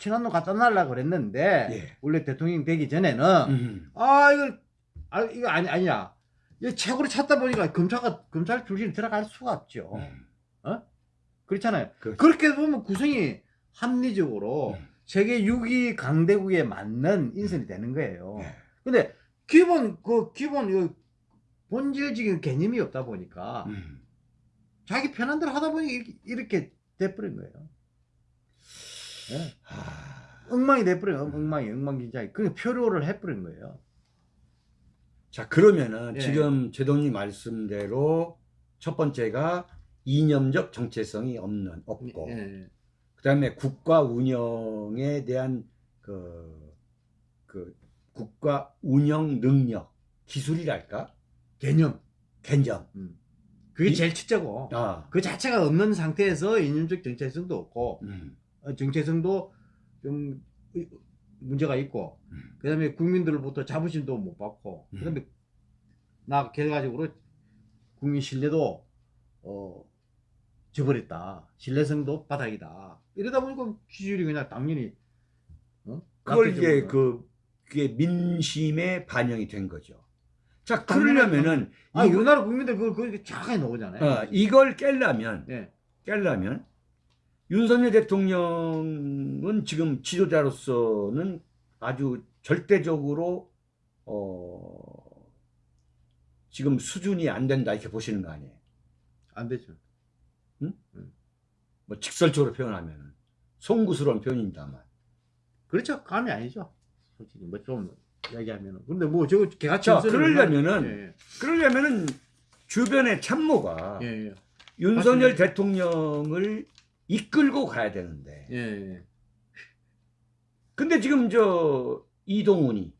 친한놈 갖다 놔려고 그랬는데 예. 원래 대통령 되기 전에는 음. 아 이거 아 이거 아니 아니야. 이 최고를 찾다 보니까 검찰가 검찰 출신이 들어갈 수가 없죠. 음. 그렇잖아요. 그렇죠. 그렇게 보면 구성이 합리적으로 음. 세계 6위 강대국에 맞는 인선이 되는 거예요. 예. 근데 기본 그 기본 그 본질적인 개념이 없다 보니까 음. 자기 편한 대로 하다 보니 이렇게, 이렇게 돼버린 거예요. 예. 아. 엉망이 돼버린 거예요. 엉망이 엉망진창이. 그 표류를 해버린 거예요. 자 그러면은 예. 지금 제동님 말씀대로 첫 번째가 이념적 정체성이 없는 없고 예. 그다음에 국가 운영에 대한 그, 그 국가 운영 능력 기술이랄까 개념. 개념 그게 이- 제일 첫째고 아 그 자체가 없는 상태에서 이념적 정체성도 없고 음. 어, 정체성도 좀 의- 문제가 있고 음. 그다음에 국민들로부터 자부심도 못 받고 음. 그다음에 나 결과적으로 국민 신뢰도 어 저버렸다 신뢰성도 바닥이다 이러다 보니까 기준이 그냥 당연히 어? 그걸. 이제 그 그게 민심에 반영이 된 거죠. 자 당연하죠. 그러려면은 아 우리나라 국민들 그걸 그렇게 정확하게 나오잖아요 어, 이걸 깰려면 예. 깰려면 윤석열 대통령은 지금 지도자로서는 아주 절대적으로 어 지금 수준이 안 된다 이렇게 보시는 거 아니에요? 안 되죠. 뭐 직설적으로 표현하면 송구스러운 표현입니다만. 그렇죠. 감이 아니죠. 솔직히 뭐 좀 이야기하면은. 근데 뭐 저거 개같이 자 그러려면은 예, 그러려면은 주변의 참모가 예, 예, 윤석열. 대통령을 이끌고 가야 되는데 예, 예. 근데 지금 저 이동훈이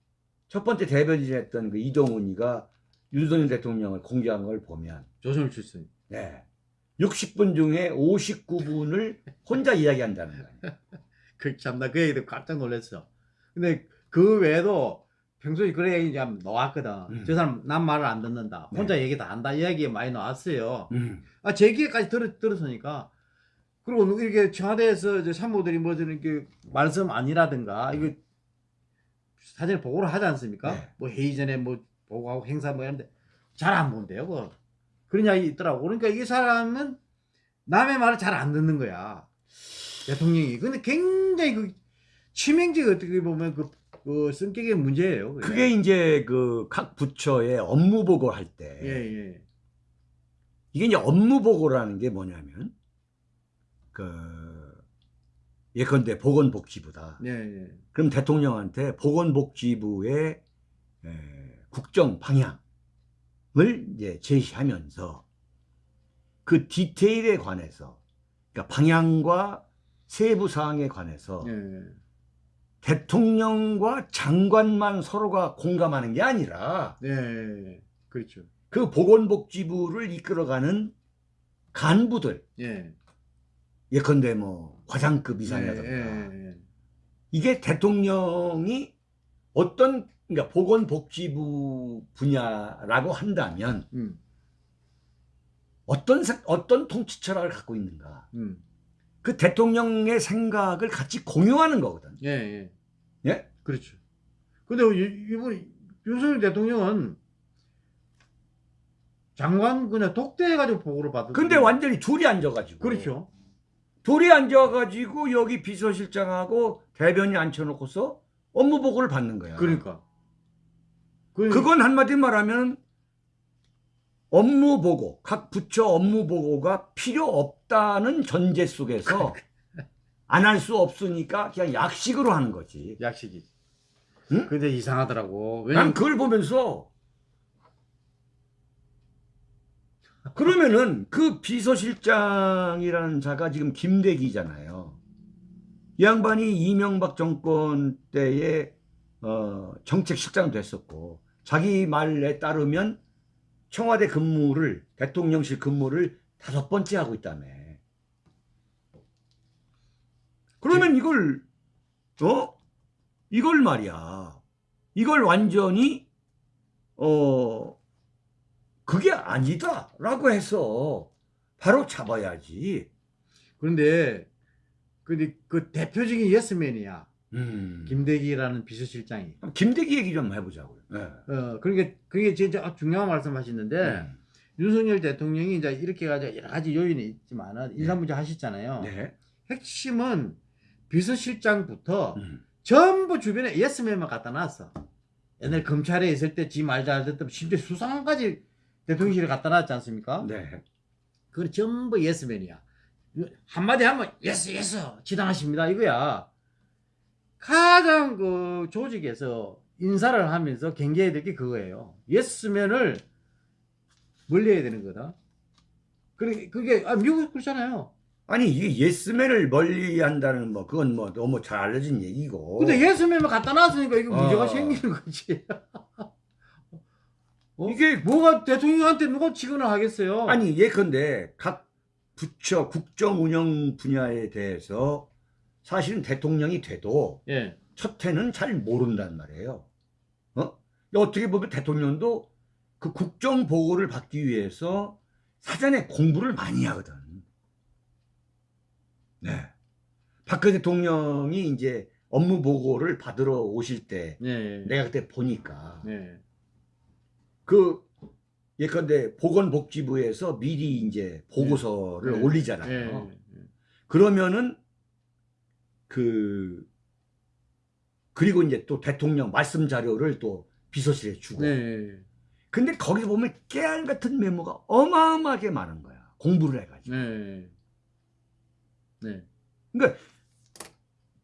첫 번째 대변인했던 그 이동훈이가 윤석열 대통령을 공개한 걸 보면 조선을 출신 네. 60분 중에 59분을 혼자 이야기한다는 거예요. 그 참나 그 얘기 듣고 깜짝 놀랐어. 근데 그 외에도 평소에 그런 얘기 좀 나왔거든. 음. 저 사람 남 말을 안 듣는다. 네. 혼자 얘기 다 한다. 이야기 많이 나왔어요. 음. 아, 제 기회까지 들었, 들었으니까. 그리고 이렇게 청와대에서 저 참모들이 뭐 저는 이렇게 말씀 아니라든가 이거 사전에 보고를 하지 않습니까? 네. 뭐 회의 전에 뭐 보고하고 행사 뭐 하는데 잘 안 본대요. 그거. 그런 이야기 있더라고. 그러니까 이 사람은 남의 말을 잘 안 듣는 거야. 대통령이. 근데 굉장히 그 치명적 어떻게 보면 그, 그 성격의 문제예요. 그게. 그게 이제 그 각 부처의 업무 보고를 할때 예, 예. 이게 이제 업무 보고라는 게 뭐냐면 그 예컨대 보건복지부다. 예, 예. 그럼 대통령한테 보건복지부의 에, 국정 방향을 이제 제시하면서 그 디테일에 관해서 그러니까 방향과 세부 사항에 관해서 예, 예. 대통령과 장관만 서로가 공감하는 게 아니라 네, 그렇죠. 그 보건복지부를 이끌어가는 간부들 예. 예컨대 뭐 과장급 이상이라든가 예, 예, 이게 대통령이 어떤 그러니까 보건복지부 분야라고 한다면 음, 어떤 생- 어떤 통치 철학을 갖고 있는가 음. 그 대통령의 생각을 같이 공유하는 거거든. 예, 예. 예? 그렇죠. 근데 이- 이번 윤석열 대통령은 장관 그냥 독대해가지고 보고를 받은. 근데 완전히 둘이 앉아가지고 그렇죠. 둘이 앉아가지고 여기 비서실장하고 대변인 앉혀놓고서 업무 보고를 받는 거야. 그러니까. 그, 그건 한마디 말하면 업무 보고, 각 부처 업무 보고가 필요 없다는 전제 속에서 안 할 수 없으니까 그냥 약식으로 하는 거지. 약식이. 응? 근데 이상하더라고. 난 왜냐면 그걸 보면서 그러면은 그 비서실장이라는 자가 지금 김대기잖아요. 이 양반이 이명박 정권 때에 어, 정책실장 됐었고 자기 말에 따르면 청와대 근무를 대통령실 근무를 다섯 번째 하고 있다며. 그러면 이걸 어 이걸 말이야. 이걸 완전히 어 그게 아니다라고 해서 바로 잡아야지. 그런데 근데 그 대표적인 예스맨이야. 음. 김대기라는 비서실장이. 김대기 얘기 좀 해보자고요. 네. 어, 그러니까 그게 진짜 중요한 말씀하시는데 음. 윤석열 대통령이 이제 이렇게 가지고 여러 가지 요인이 있지만은 인사문제 하셨잖아요. 네. 핵심은 비서실장부터 음. 전부 주변에 예스맨만 갖다 놨어. 옛날 검찰에 있을 때 지 말 잘 듣던 심지어 수상까지 대통령실에 갖다 놨지 않습니까? 네. 그건 전부 예스맨이야. 한마디 하면 yes yes 지당하십니다 이거야. 가장 그 조직에서 인사를 하면서 경계해야 될 게 그거예요. 예스맨을 멀리해야 되는 거다. 그게 그게 아, 미국 그렇잖아요. 아니 이게 예스맨을 멀리한다는 뭐 그건 뭐 너무 잘 알려진 얘기고. 근데 예스맨만 갖다 놨으니까 이거 어. 문제가 생기는 거지. 어? 이게 뭐가 대통령한테 누가 직언을 하겠어요? 아니 예컨대 각 부처 국정 운영 분야에 대해서 사실은 대통령이 돼도 예. 첫 해는 잘 모른단 말이에요. 어? 어떻게 보면 대통령도 그 국정 보고를 받기 위해서 사전에 공부를 많이 하거든. 네. 박근혜 대통령이 이제 업무 보고를 받으러 오실 때 네. 내가 그때 보니까 네. 그 예컨대 보건복지부에서 미리 이제 보고서를 네. 올리잖아요. 네. 그러면은 그 그리고 이제 또 대통령 말씀 자료를 또 비서실에 주고. 네. 근데 거기 보면 깨알 같은 메모가 어마어마하게 많은 거야. 공부를 해가지고. 네. 네.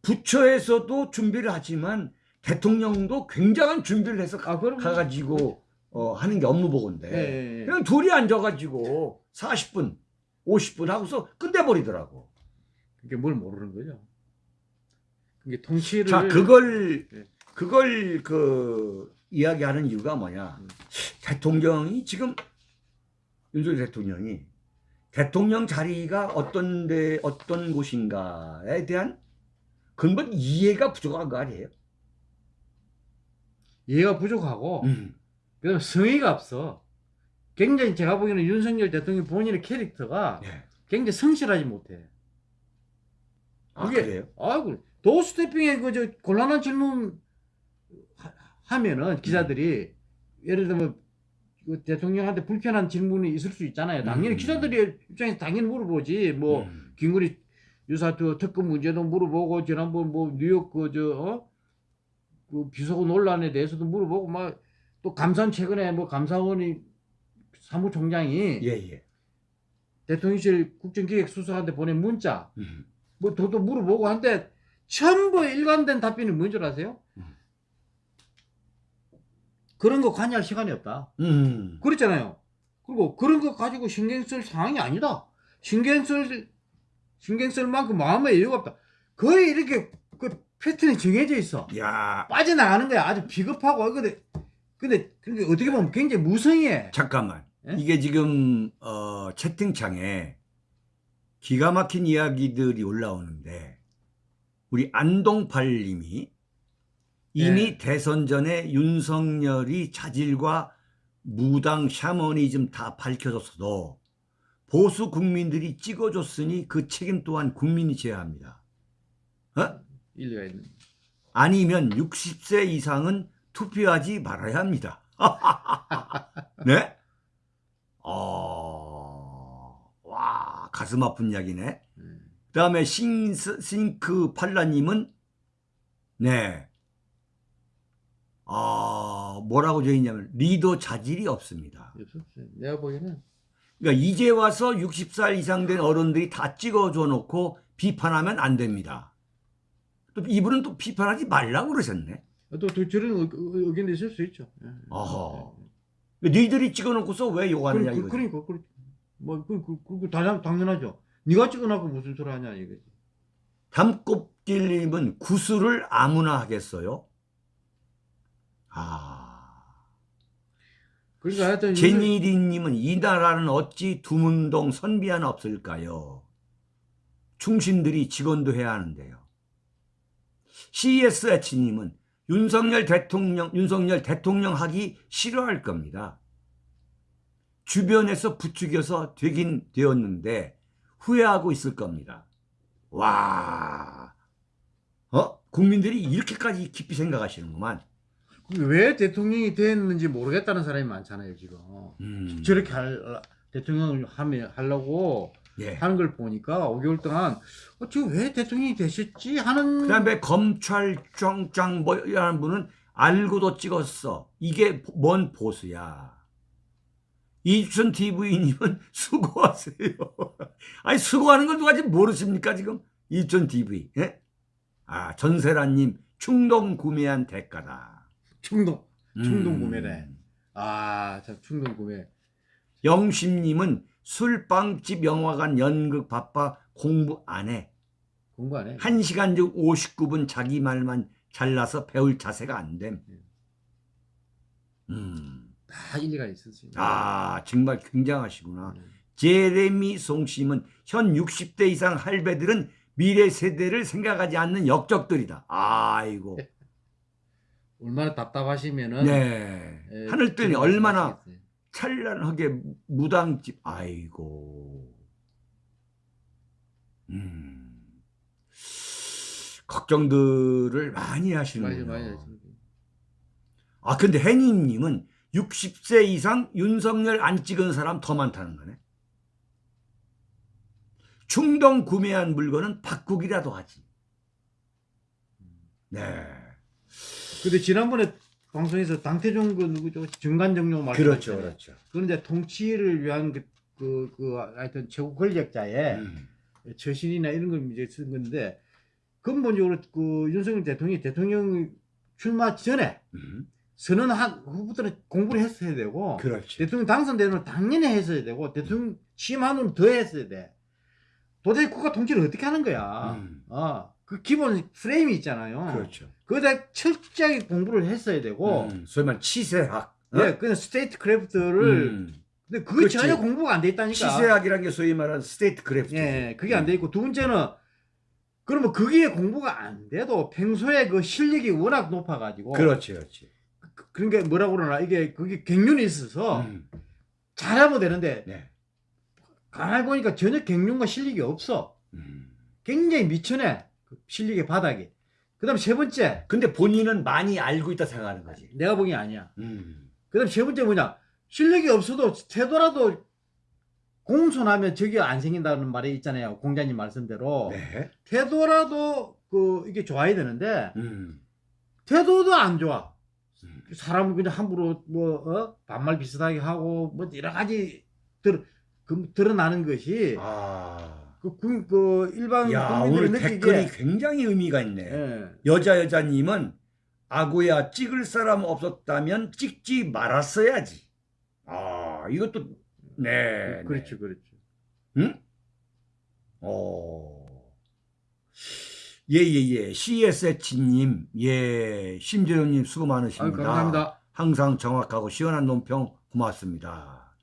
부처에서도 준비를 하지만 대통령도 굉장한 준비를 해서 가, 아, 가가지고 어, 하는 게 업무 보고인데. 네. 그냥 둘이 앉아가지고 40분, 50분 하고서 끝내버리더라고. 그게 뭘 모르는 거죠. 그게 통치를 자, 그걸, 네. 그걸 그, 이야기하는 이유가 뭐냐. 음. 대통령이 지금, 윤석열 대통령이 대통령 자리가 어떤 데, 어떤 곳인가에 대한 근본 이해가 부족한 거 아니에요? 이해가 부족하고 음. 그다음에 성의가 없어. 굉장히 제가 보기에는 윤석열 대통령 본인의 캐릭터가 네. 굉장히 성실하지 못해. 아, 그게- 그래요? 아이고 도스태핑에 그 저 곤란한 질문 하- 하면은 기자들이 예를 들면 그 대통령한테 불편한 질문이 있을 수 있잖아요. 당연히 음. 기자들이 입장에서 당연히 물어보지. 뭐 음. 김건희 유사 그 특검 문제도 물어보고 지난번 뭐 뉴욕 그 저 어? 그 비서고 논란에 대해서도 물어보고 막 또 감사원 최근에 뭐 감사원이 사무총장이 예, 예. 대통령실 국정기획수석한테 보낸 문자 음. 뭐 도도 물어보고 한데 전부 일관된 답변이 뭔 줄 아세요? 음. 그런 거 관여할 시간이 없다. 음. 그랬잖아요. 그리고 그런 거 가지고 신경 쓸 상황이 아니다. 신경 쓸 신경 쓸 만큼 마음의 여유가 없다. 거의 이렇게 그 패턴이 정해져 있어. 야, 빠져나가는 거야. 아주 비겁하고. 근데, 근데, 그게 어떻게 보면 굉장히 무성해. 잠깐만. 예? 이게 지금 어, 채팅창에 기가 막힌 이야기들이 올라오는데 우리 안동팔님이 이미 예. 대선 전에 윤석열이 자질과 무당 샤머니즘 다 밝혀졌어도 보수 국민들이 찍어줬으니 그 책임 또한 국민이 져야 합니다. 어? 일리가 있는. 아니면 60세 이상은 투표하지 말아야 합니다. 네? 어, 와, 가슴 아픈 이야기네. 음. 그 다음에 싱크 팔라님은, 네. 아, 뭐라고 적있냐면, 리더 자질이 없습니다. 내가 보기에는 그러니까 이제 와서 60살 이상 된 어른들이 다 찍어줘 놓고 비판하면 안 됩니다. 또 이분은 또 비판하지 말라고 그러셨네. 또, 또 저런 의, 의견도 있을 수 있죠. 예. 어허. 니들이 찍어놓고서 왜 욕하느냐 그, 이거지. 그, 그러니까, 그, 뭐, 그, 그, 그, 그 당연, 당연하죠. 네가 찍어놓고 무슨 소리 하냐, 이거지. 담꼽길님은 구슬을 아무나 하겠어요? 아. 그러니까 하여튼. 제니리님은 이 나라는 어찌 두문동 선비 하나 없을까요? 충신들이 직원도 해야 하는데요. CSH님은 윤석열 대통령, 윤석열 대통령 하기 싫어할 겁니다. 주변에서 부추겨서 되긴 되었는데 후회하고 있을 겁니다. 와, 어? 국민들이 이렇게까지 깊이 생각하시는구만. 그왜 대통령이 됐는지 모르겠다는 사람이 많잖아요, 지금. 음, 저렇게 할, 대통령을 하면, 하려고 예. 하는 걸 보니까 5개월 동안, 어, 지금 왜 대통령이 되셨지? 하는. 그 다음에 검찰 짱짱 뭐라는 분은 알고도 찍었어. 이게 뭔 보수야. 이주천 TV님은 수고하세요. 아니, 수고하는 걸 누가 지금 모르십니까, 지금? 이주천 TV. 예? 아, 전세라님, 충동 구매한 대가다. 충동. 충동 음. 구매래. 아, 참, 충동 구매. 영심님은 술 빵집 영화관 연극 바빠 공부 안 해. 공부 안 해. 한시간 중 59분 자기 말만 잘라서 배울 자세가 안 됨. 음. 다 일리가 있는. 아, 정말 굉장하시구나. 음. 제레미 송심은 현 60대 이상 할배들은 미래 세대를 생각하지 않는 역적들이다. 아이고. 얼마나 답답하시면은. 네. 예, 하늘들이 지금 얼마나 말씀하시겠어요. 찬란하게 무당집. 아이고. 음. 걱정들을 많이 많이 하시는군요. 많이 하십니다. 아, 근데 해니님은 60세 이상 윤석열 안 찍은 사람 더 많다는 거네. 충동 구매한 물건은 바꾸기라도 하지. 네. 근데 지난번에 방송에서 당태종 그 누구죠? 정관정용 말씀하셨잖아요. 그렇죠. 그건 이제 통치를 위한 그, 그, 그 하여튼 최고 권력자의 음. 처신이나 이런 걸 이제 쓴 건데 근본적으로 그 윤석열 대통령이 대통령 출마 전에 음. 선언한 후부터는 공부를 했어야 되고 그렇지. 대통령 당선되는 걸 당연히 했어야 되고 대통령 취임한 후는 더 했어야 돼. 도대체 국가 통치를 어떻게 하는 거야? 음. 어, 그 기본 프레임이 있잖아요. 그렇죠. 거기다 철저하게 공부를 했어야 되고, 음. 소위 말하는 치세학. 어? 예, 그냥 statecraft를, 음. 근데 그게 그렇지. 전혀 공부가 안 돼 있다니까. 치세학이라는 게 소위 말하는 statecraft. 예, 그게 안 돼 있고, 두 번째는, 그러면 거기에 공부가 안 돼도 평소에 그 실력이 워낙 높아가지고, 그렇지, 그렇지. 그- 게 뭐라고 그러나, 이게, 그게 갱년이 있어서 음. 잘하면 되는데, 네. 가만히 보니까 전혀 갱년과 실력이 없어. 음. 굉장히 미천해. 그 실력의 바닥이. 그 다음 세 번째, 근데 본인은 많이 알고 있다 생각하는 거지. 내가 보기엔 아니야. 음. 그 다음 세 번째 뭐냐. 실력이 없어도 되더라도 공손하면 적이 안 생긴다는 말이 있잖아요. 공자님 말씀대로. 네. 되더라도 그 이게 좋아야 되는데 음. 태도도 안 좋아. 음. 사람은 그냥 함부로 뭐 어? 반말 비슷하게 하고 뭐 여러 가지 드, 그, 드러나는 것이 아. 그, 그, 그 일반 야, 오늘 댓글이 느끼기에 굉장히 의미가 있네. 예. 여자 여자님은 아구야 찍을 사람 없었다면 찍지 말았어야지. 아, 이것도 네. 그렇죠, 그렇죠. 네. 응? 어. 예예 예 CSH님 예 심재룡님 수고 아유, 많으십니다. 감사합니다. 항상 정확하고 시원한 논평 고맙습니다.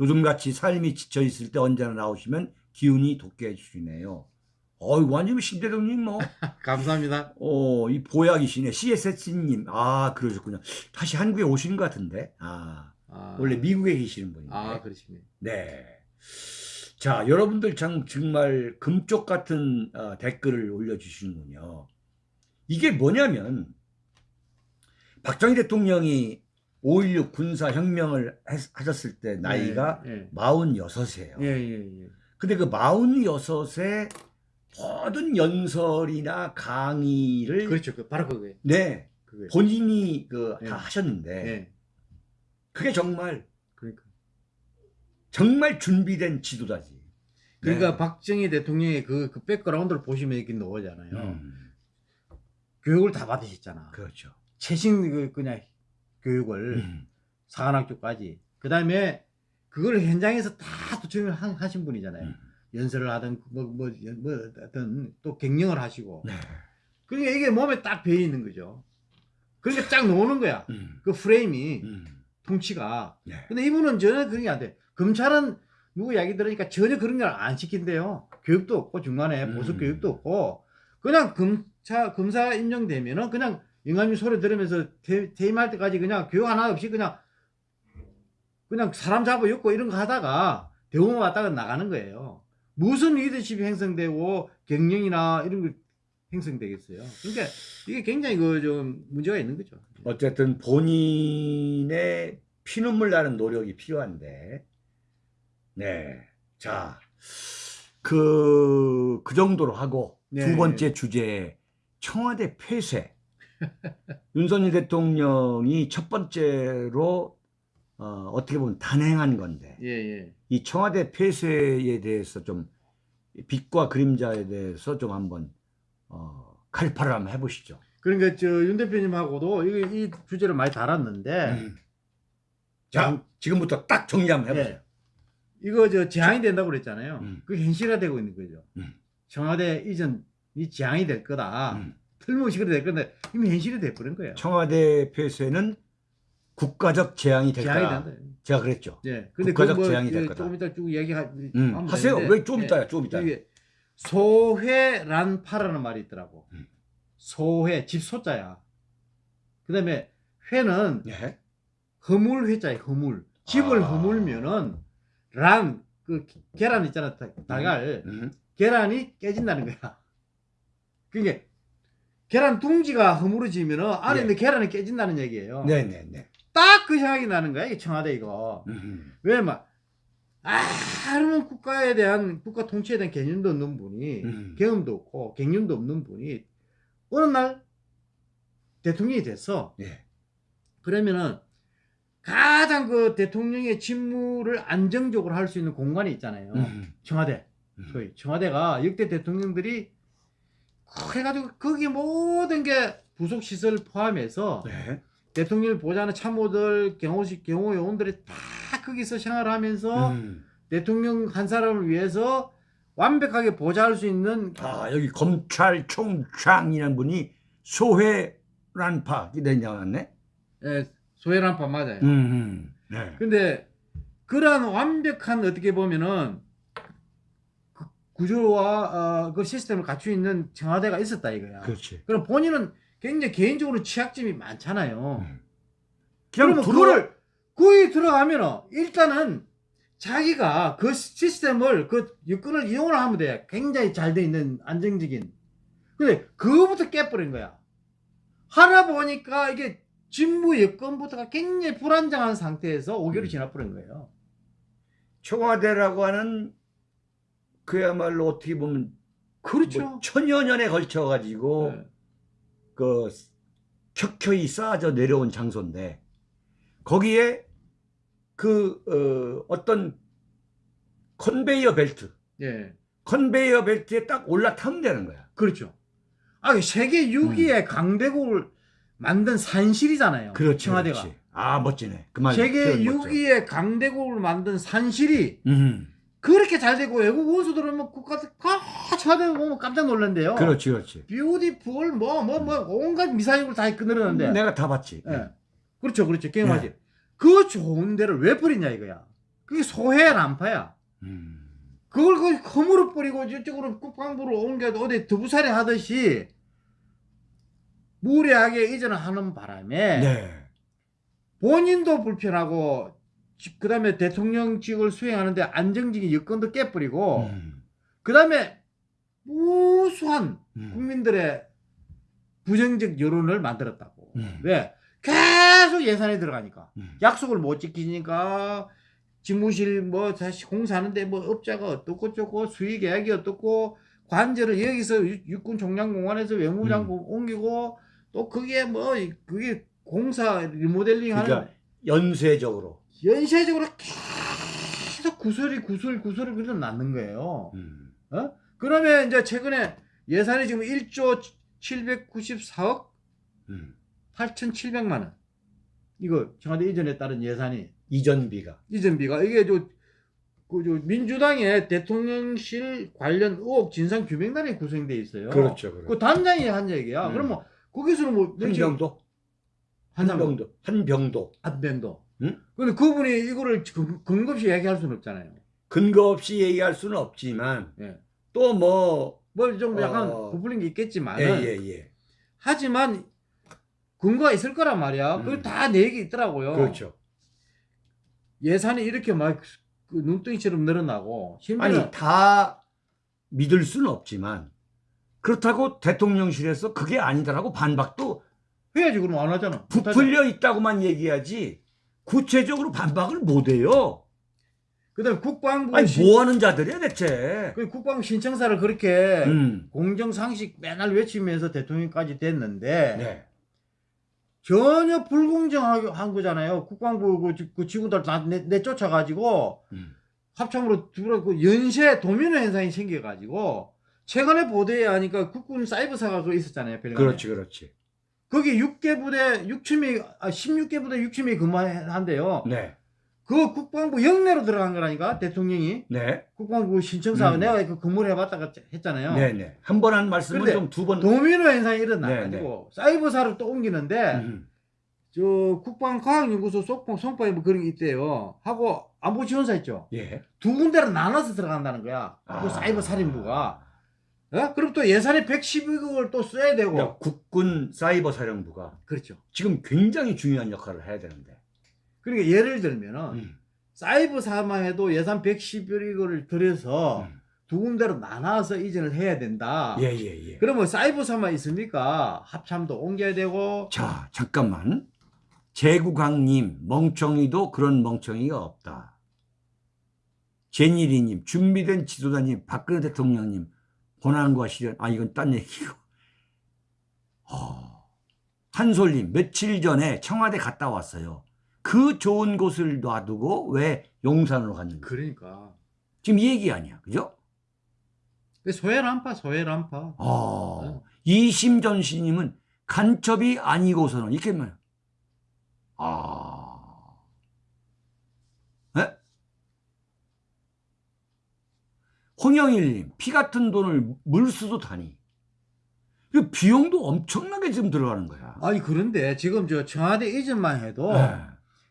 요즘같이 삶이 지쳐 있을 때 언제나 나오시면 기운이 돋게 해주시네요. 어이 완전 심재룡님 뭐 감사합니다. 어, 이 보약이시네. CSS님. 아, 그러셨군요. 다시 한국에 오신 것 같은데. 아, 아, 원래 미국에 계시는 분인데. 아, 그러시네. 네. 자, 여러분들 참 정말 금쪽 같은 어, 댓글을 올려주시는군요. 이게 뭐냐면, 박정희 대통령이 5.16 군사혁명을 했- 하셨을 때 나이가 예, 46이에요. 예, 예, 예. 근데 그 46에 모든 연설이나 강의를 그렇죠. 그 바로 그거예요. 네, 그거예요. 본인이 그다 네. 하셨는데 예. 그게 정말 그러니까. 정말 준비된 지도자지. 그러니까 네. 박정희 대통령의 그, 그 백그라운드를 보시면 이렇게 나오잖아요. 음, 교육을 다 받으셨잖아. 그렇죠. 최신 그 그냥 교육을 음, 사관학교까지. 그 다음에 그걸 현장에서 다 도청을 하- 하신 분이잖아요. 음. 연설을 하든 뭐, 뭐, 뭐 어떤 또 갱령을 하시고. 네. 그러니까 이게 몸에 딱 배어 있는 거죠. 그러니까 쫙 나오는 거야. 음, 그 프레임이 음, 통치가. 네. 근데 이분은 전혀 그런 게 안 돼. 검찰은 누구 이야기 들으니까 전혀 그런 걸 안 시킨대요. 교육도 없고 중간에 음. 보석 교육도 없고 그냥 검사 검사 임명되면은 그냥 영감님 소리 들으면서 퇴, 퇴임할 때까지 그냥 교육 하나 없이 그냥 그냥 사람 잡아 엮고 이런 거 하다가 대우만 왔다가 나가는 거예요. 무슨 리더십이 형성되고 경영이나 이런 거 형성되겠어요. 그러니까 이게 굉장히 그 좀 문제가 있는 거죠. 어쨌든 본인의 피눈물 나는 노력이 필요한데, 네. 자, 그, 그 정도로 하고, 네. 두 번째 주제, 청와대 폐쇄. 윤석열 대통령이 첫 번째로, 어, 어떻게 보면 단행한 건데, 예, 예. 이 청와대 폐쇄에 대해서 좀, 빛과 그림자에 대해서 좀 한번, 어, 칼파를 한번 해보시죠. 그러니까 저 윤 대표님하고도 이, 이 주제를 많이 다뤘는데 음. 자, 지금부터 딱 정리 한번 해보세요. 예. 이거 저 제한이 된다고 그랬잖아요. 음. 그게 현실화되고 있는 거죠. 음. 청와대 이전이 제한이 될 거다. 음. 틀림없이 그래 될 건데 이미 현실이 돼버린 거예요. 청와대 폐쇄는 국가적 재앙이 될 거다. 제가 그랬죠. 예. 근데 국가적 뭐 재앙이 될그 거다. 조금 이따 쭉 얘기하 음, 하면 하세요. 왜좀 예. 이따야, 좀 이따. 이게 소회란파라는 말이 있더라고. 음. 소회 집 소자야. 그다음에 회는 예. 허물 회자에 허물. 집을 아. 허물면은 란 그 계란 있잖아 다- 달걀 음. 계란이 깨진다는 거야. 그게 계란 둥지가 허물어지면은 안에 예. 있는 계란이 깨진다는 얘기예요. 네, 네, 네. 딱 그 생각이 나는 거야 이 청와대 이거. 음. 왜막 아무런 국가에 대한 국가 통치에 대한 개념도 없는 분이 음. 경험도 없고 경륜도 없는 분이 어느 날 대통령이 됐어. 예. 그러면은 가장 그 대통령의 직무를 안정적으로 할 수 있는 공간이 있잖아요. 음. 청와대. 음. 소위 청와대가 역대 대통령들이 해가지고 거기 모든 게 부속 시설 포함해서 네. 대통령을 보좌하는 참모들, 경호식 경호 요원들이 다 거기서 생활하면서 음. 대통령 한 사람을 위해서 완벽하게 보좌할 수 있는 아, 여기 검찰총장이라는 분이 소회란파 이래 나왔네. 예, 소회란파 맞아요. 음. 음. 네. 근데 그러한 완벽한 어떻게 보면은 그 구조와 어, 그 시스템을 갖추고 있는 청와대가 있었다 이거야. 그렇지. 그럼 본인은 굉장히 개인적으로 취약점이 많잖아요. 음. 그러면 들어 그거를 거기 들어가면은 일단은 자기가 그 시스템을 그 여건을 이용을 하면 돼. 굉장히 잘 돼 있는 안정적인. 근데 그거부터 깨버린 거야. 하나 보니까 이게 직무 여건부터가 굉장히 불안정한 상태에서 5개월이 음. 지나버린 거예요. 청와대라고 하는 그야말로 어떻게 보면 그렇죠. 뭐 천여 년에 걸쳐 가지고 네. 그 켜켜이 쌓아져 내려온 장소인데 거기에 그 어, 떤 컨베이어 벨트 예. 컨베이어 벨트에 딱 올라타면 되는 거야. 그렇죠. 아, 세계 6위의 강대국을 만든 산실이잖아요. 음. 그렇지. 청와대가. 그렇지. 아 멋지네. 그 말. 세계 표현 멋져. 6위의 강대국을 만든 산실이 음. 그렇게 잘 되고 외국 원수 들어오면 국가 같이 하다 보면 깜짝 놀란대요. 그렇지, 그렇지. beautiful 뭐 뭐 뭐 온갖 미사여구를 다 끊으려는데. 내가 다 봤지. 예. 그렇죠, 그렇죠. 게임하지. 그 좋은 데를 왜 버리냐 이거야. 그게 소해 람파야. 음. 그걸 그 허물어 버리고 저쪽으로 국방부로 옮겨도 어디 두부살이 하듯이 무리하게 이전을 하는 바람에 네. 본인도 불편하고 그 다음에 대통령직을 수행하는데 안정적인 여건도 깨버리고 음. 그 다음에 무수한 음. 국민들의 부정적 여론을 만들었다고. 음. 왜? 계속 예산이 들어가니까. 음. 약속을 못 지키니까 집무실 뭐 다시 공사하는데 뭐 업자가 어떻고 저고 수익 계약이 어떻고 관절을 여기서 육- 육군 총장공원에서 외무장고 음. 옮기고 또 그게 뭐 그게 공사 리모델링 하는 그러니까 연쇄적으로. 연쇄적으로 계속 구설이 구설 구설이 그려 놨는 거예요. 음. 어? 그러면 이제 최근에 예산이 지금 1조 794억 음. 8,700만 원. 이거 청와대 이전에 따른 예산이 이전비가. 이전비가 이게 저, 그, 저 민주당의 대통령실 관련 의혹 진상 규명단이 구성돼 있어요. 그렇죠, 그렇죠. 그 단장이 한 얘기야. 음. 그러면 거기서는 뭐 한병도, 한병도 한병도, 한병도. 응? 근데 그분이 이거를 근- 근거 없이 얘기할 수는 없잖아요. 근거 없이 얘기할 수는 없지만 예. 또 뭐 뭐 좀 약간 어. 부풀린 게 있겠지만 예, 예, 예. 하지만 근거가 있을 거란 말이야. 음. 그걸 다내 얘기 있더라고요. 그렇죠. 예산이 이렇게 막 그 눈덩이처럼 늘어나고 아니 다 믿을 수는 없지만 그렇다고 대통령실에서 그게 아니다라고 반박도 해야지 그럼 안 하잖아. 부풀려 있다고만 얘기하지 구체적으로 반박을 못 해요. 그다음에 국방부 아니 신- 뭐 하는 자들이야 대체. 그 국방부 신청사를 그렇게 음. 공정 상식 맨날 외치면서 대통령까지 됐는데 네. 전혀 불공정하게 한 거잖아요. 국방부 그, 지- 그 직원들 다 내, 내쫓아가지고 음. 합참으로 들어 그 연쇄 도미노 현상이 생겨가지고 최근에 보도에 하니까 국군 사이버사가 그 있었잖아요. 별관에. 그렇지 그렇지. 거기 6개 부대 6층이 아 16개 부대 6층이 근무한대요. 네. 그 국방부 영내로 들어간 거라니까 대통령이 네. 국방부 신청사 음. 내가 그 근무를 해봤다가 했잖아요. 네네. 한 번 한 말씀을 좀 두 번. 도미노 현상이 일어나가지고 네, 사이버사로 또 옮기는데 음. 저 국방과학연구소 속봉 송파에 뭐 그런 게 있대요. 하고 안보지원사 있죠. 예. 두 군데로 나눠서 들어간다는 거야. 그 아. 사이버 살인부가. 어? 그럼 또 예산이 112억을 또 써야 되고. 그러니까 국군 사이버 사령부가 그렇죠. 지금 굉장히 중요한 역할을 해야 되는데. 그러니까 예를 들면은 음. 사이버 사만 해도 예산 111억을 들여서 음. 두 군데로 나눠서 이전을 해야 된다. 예, 예, 예. 그러면 사이버 사만 있습니까? 합참도 옮겨야 되고 자, 잠깐만. 제국왕님, 멍청이도 그런 멍청이가 없다. 제니리님, 준비된 지도자님, 박근혜 대통령님, 고난과 시련, 아, 이건 딴 얘기고. 어, 한솔님, 며칠 전에 청와대 갔다 왔어요. 그 좋은 곳을 놔두고 왜 용산으로 갔는지. 그러니까 지금 이 얘기 아니야. 그죠? 소외란파 소외란파. 어, 이심전시님은 간첩이 아니고서는 이렇게 말. 아, 에? 홍영일님 피 같은 돈을 물수도 다니. 이 비용도 엄청나게 지금 들어가는 거야. 아니 그런데 지금 저 청와대 이전만 해도 네.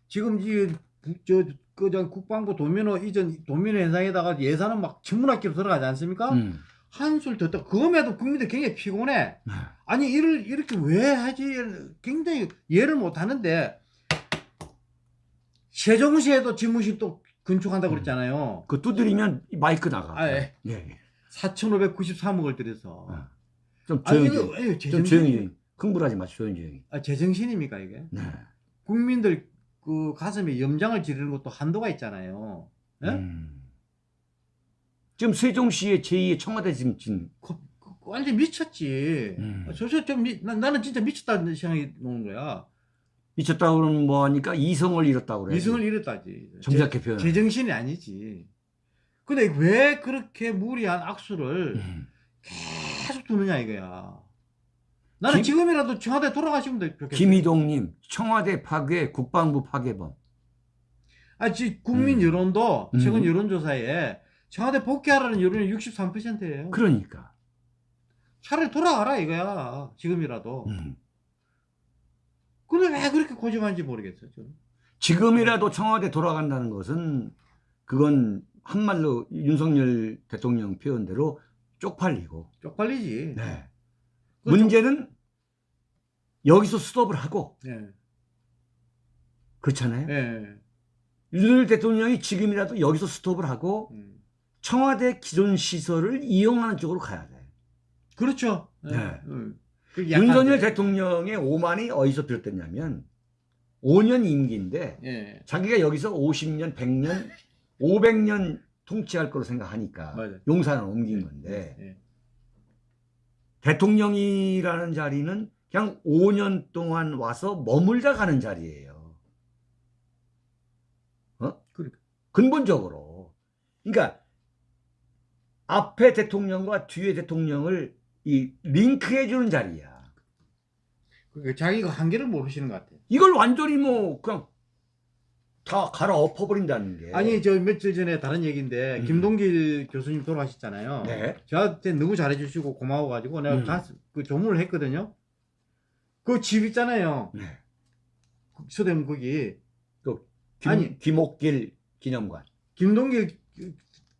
지금 이저그저 국방부 도민호 이전 도민호 현상에다가 예산은 막 천문학기로 들어가지 않습니까? 음. 한술 더 그럼에도 국민들 굉장히 피곤해. 네. 아니 이를 이렇게 왜 하지? 굉장히 이해를 못 하는데 세종시에도 집무실 또 건축한다고 그랬잖아요. 그 두드리면 이 마이크 나가. 아, 예. 예, 예. 4,593억을 들여서. 어. 좀 아니 조용히, 에이, 좀 조용히, 흥분하지 마, 조용히, 조용히. 아, 제정신입니까 이게? 네. 국민들 그 가슴에 염장을 지르는 것도 한도가 있잖아요. 예? 음. 지금 세종시의 제2의 청와대 지금 지금 그, 그, 완전 미쳤지. 음. 저저 좀 미, 나, 나는 진짜 미쳤다는 생각이 드는 거야. 미쳤다 그러면 뭐 하니까 이성을 잃었다고 그래. 이승을 잃었다지. 정작게 표현. 제, 제정신이 아니지. 근데 왜 그렇게 무리한 악수를 음. 계속 두느냐 이거야. 나는 김- 지금이라도 청와대 돌아가시면 돼. 좋겠어. 김희동님 청와대 파괴 국방부 파괴범. 아, 지 국민 음. 여론도 최근 음. 여론조사에 청와대 복귀하라는 여론이 63%예요. 그러니까. 차라리 돌아가라 이거야. 지금이라도. 음. 근데 왜 그렇게 고집하는지 모르겠어요. 저는. 지금이라도 청와대 돌아간다는 것은 그건 한말로 윤석열 대통령 표현대로 쪽팔리고. 쪽팔리지. 네. 그 문제는 여기서 스톱을 하고 예. 그렇잖아요. 예. 윤석열 대통령이 지금이라도 여기서 스톱을 하고 음. 청와대 기존 시설을 이용하는 쪽으로 가야 돼. 그렇죠. 예. 네. 음. 약간 윤석열 대통령의 오만이 어디서 비롯됐냐면 5년 임기인데 예. 자기가 여기서 50년, 100년, 500년 통치할 거로 생각하니까 맞아요. 용산을 옮긴 건데 예. 대통령이라는 자리는 그냥 5년 동안 와서 머물다 가는 자리예요. 어? 그러니까. 근본적으로. 그러니까 앞에 대통령과 뒤에 대통령을 이 링크해 주는 자리야. 그러니까 자기가 한계를 모르시는 것 같아요. 이걸 완전히 뭐 그냥 다 갈아 엎어버린다는 게. 아니 저 며칠 전에 다른 얘기인데 음. 김동길 교수님 돌아가셨잖아요. 네. 저한테 너무 잘해주시고 고마워가지고 내가 음. 가서 그 조문을 했거든요. 그 집 있잖아요. 네. 서대문 거기 김, 아니. 김옥길 기념관. 김동길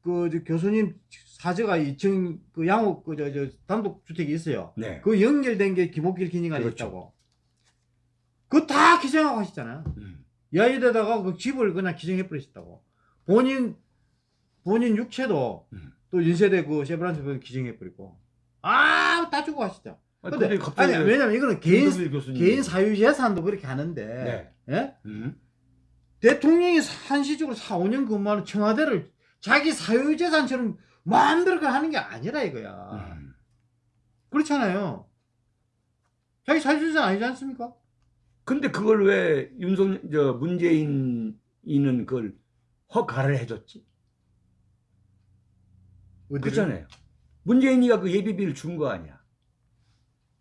그, 교수님 사저가 2층 그 양옥 그저 저 단독 주택이 있어요. 네. 그 연결된 게 김옥길 기념관이 그렇죠. 있다고. 그거 다 기증하고 하시잖아요. 음. 여의도에다가 그 집을 그냥 기증해 버리셨다고. 본인 본인 육체도 음. 또 연세대 그 세브란스 기증해 버리고. 아, 다 주고 하시죠. 아니, 근데 근데 아니 왜냐면 이거는 개인. 개인 사유 재산도 그렇게 하는데 네. 예? 음. 대통령이 한시적으로 4, 5년 근무하는 청와대를 자기 사유 재산처럼 마음대로 그냥 하는 게 아니라 이거야. 음. 그렇잖아요. 자기 사유 재산 아니지 않습니까? 근데 그걸 왜 윤석 저 문재인이는 그걸 허가를 해줬지? 어디를? 그렇잖아요. 문재인이가 그 예비비를 준 거 아니야?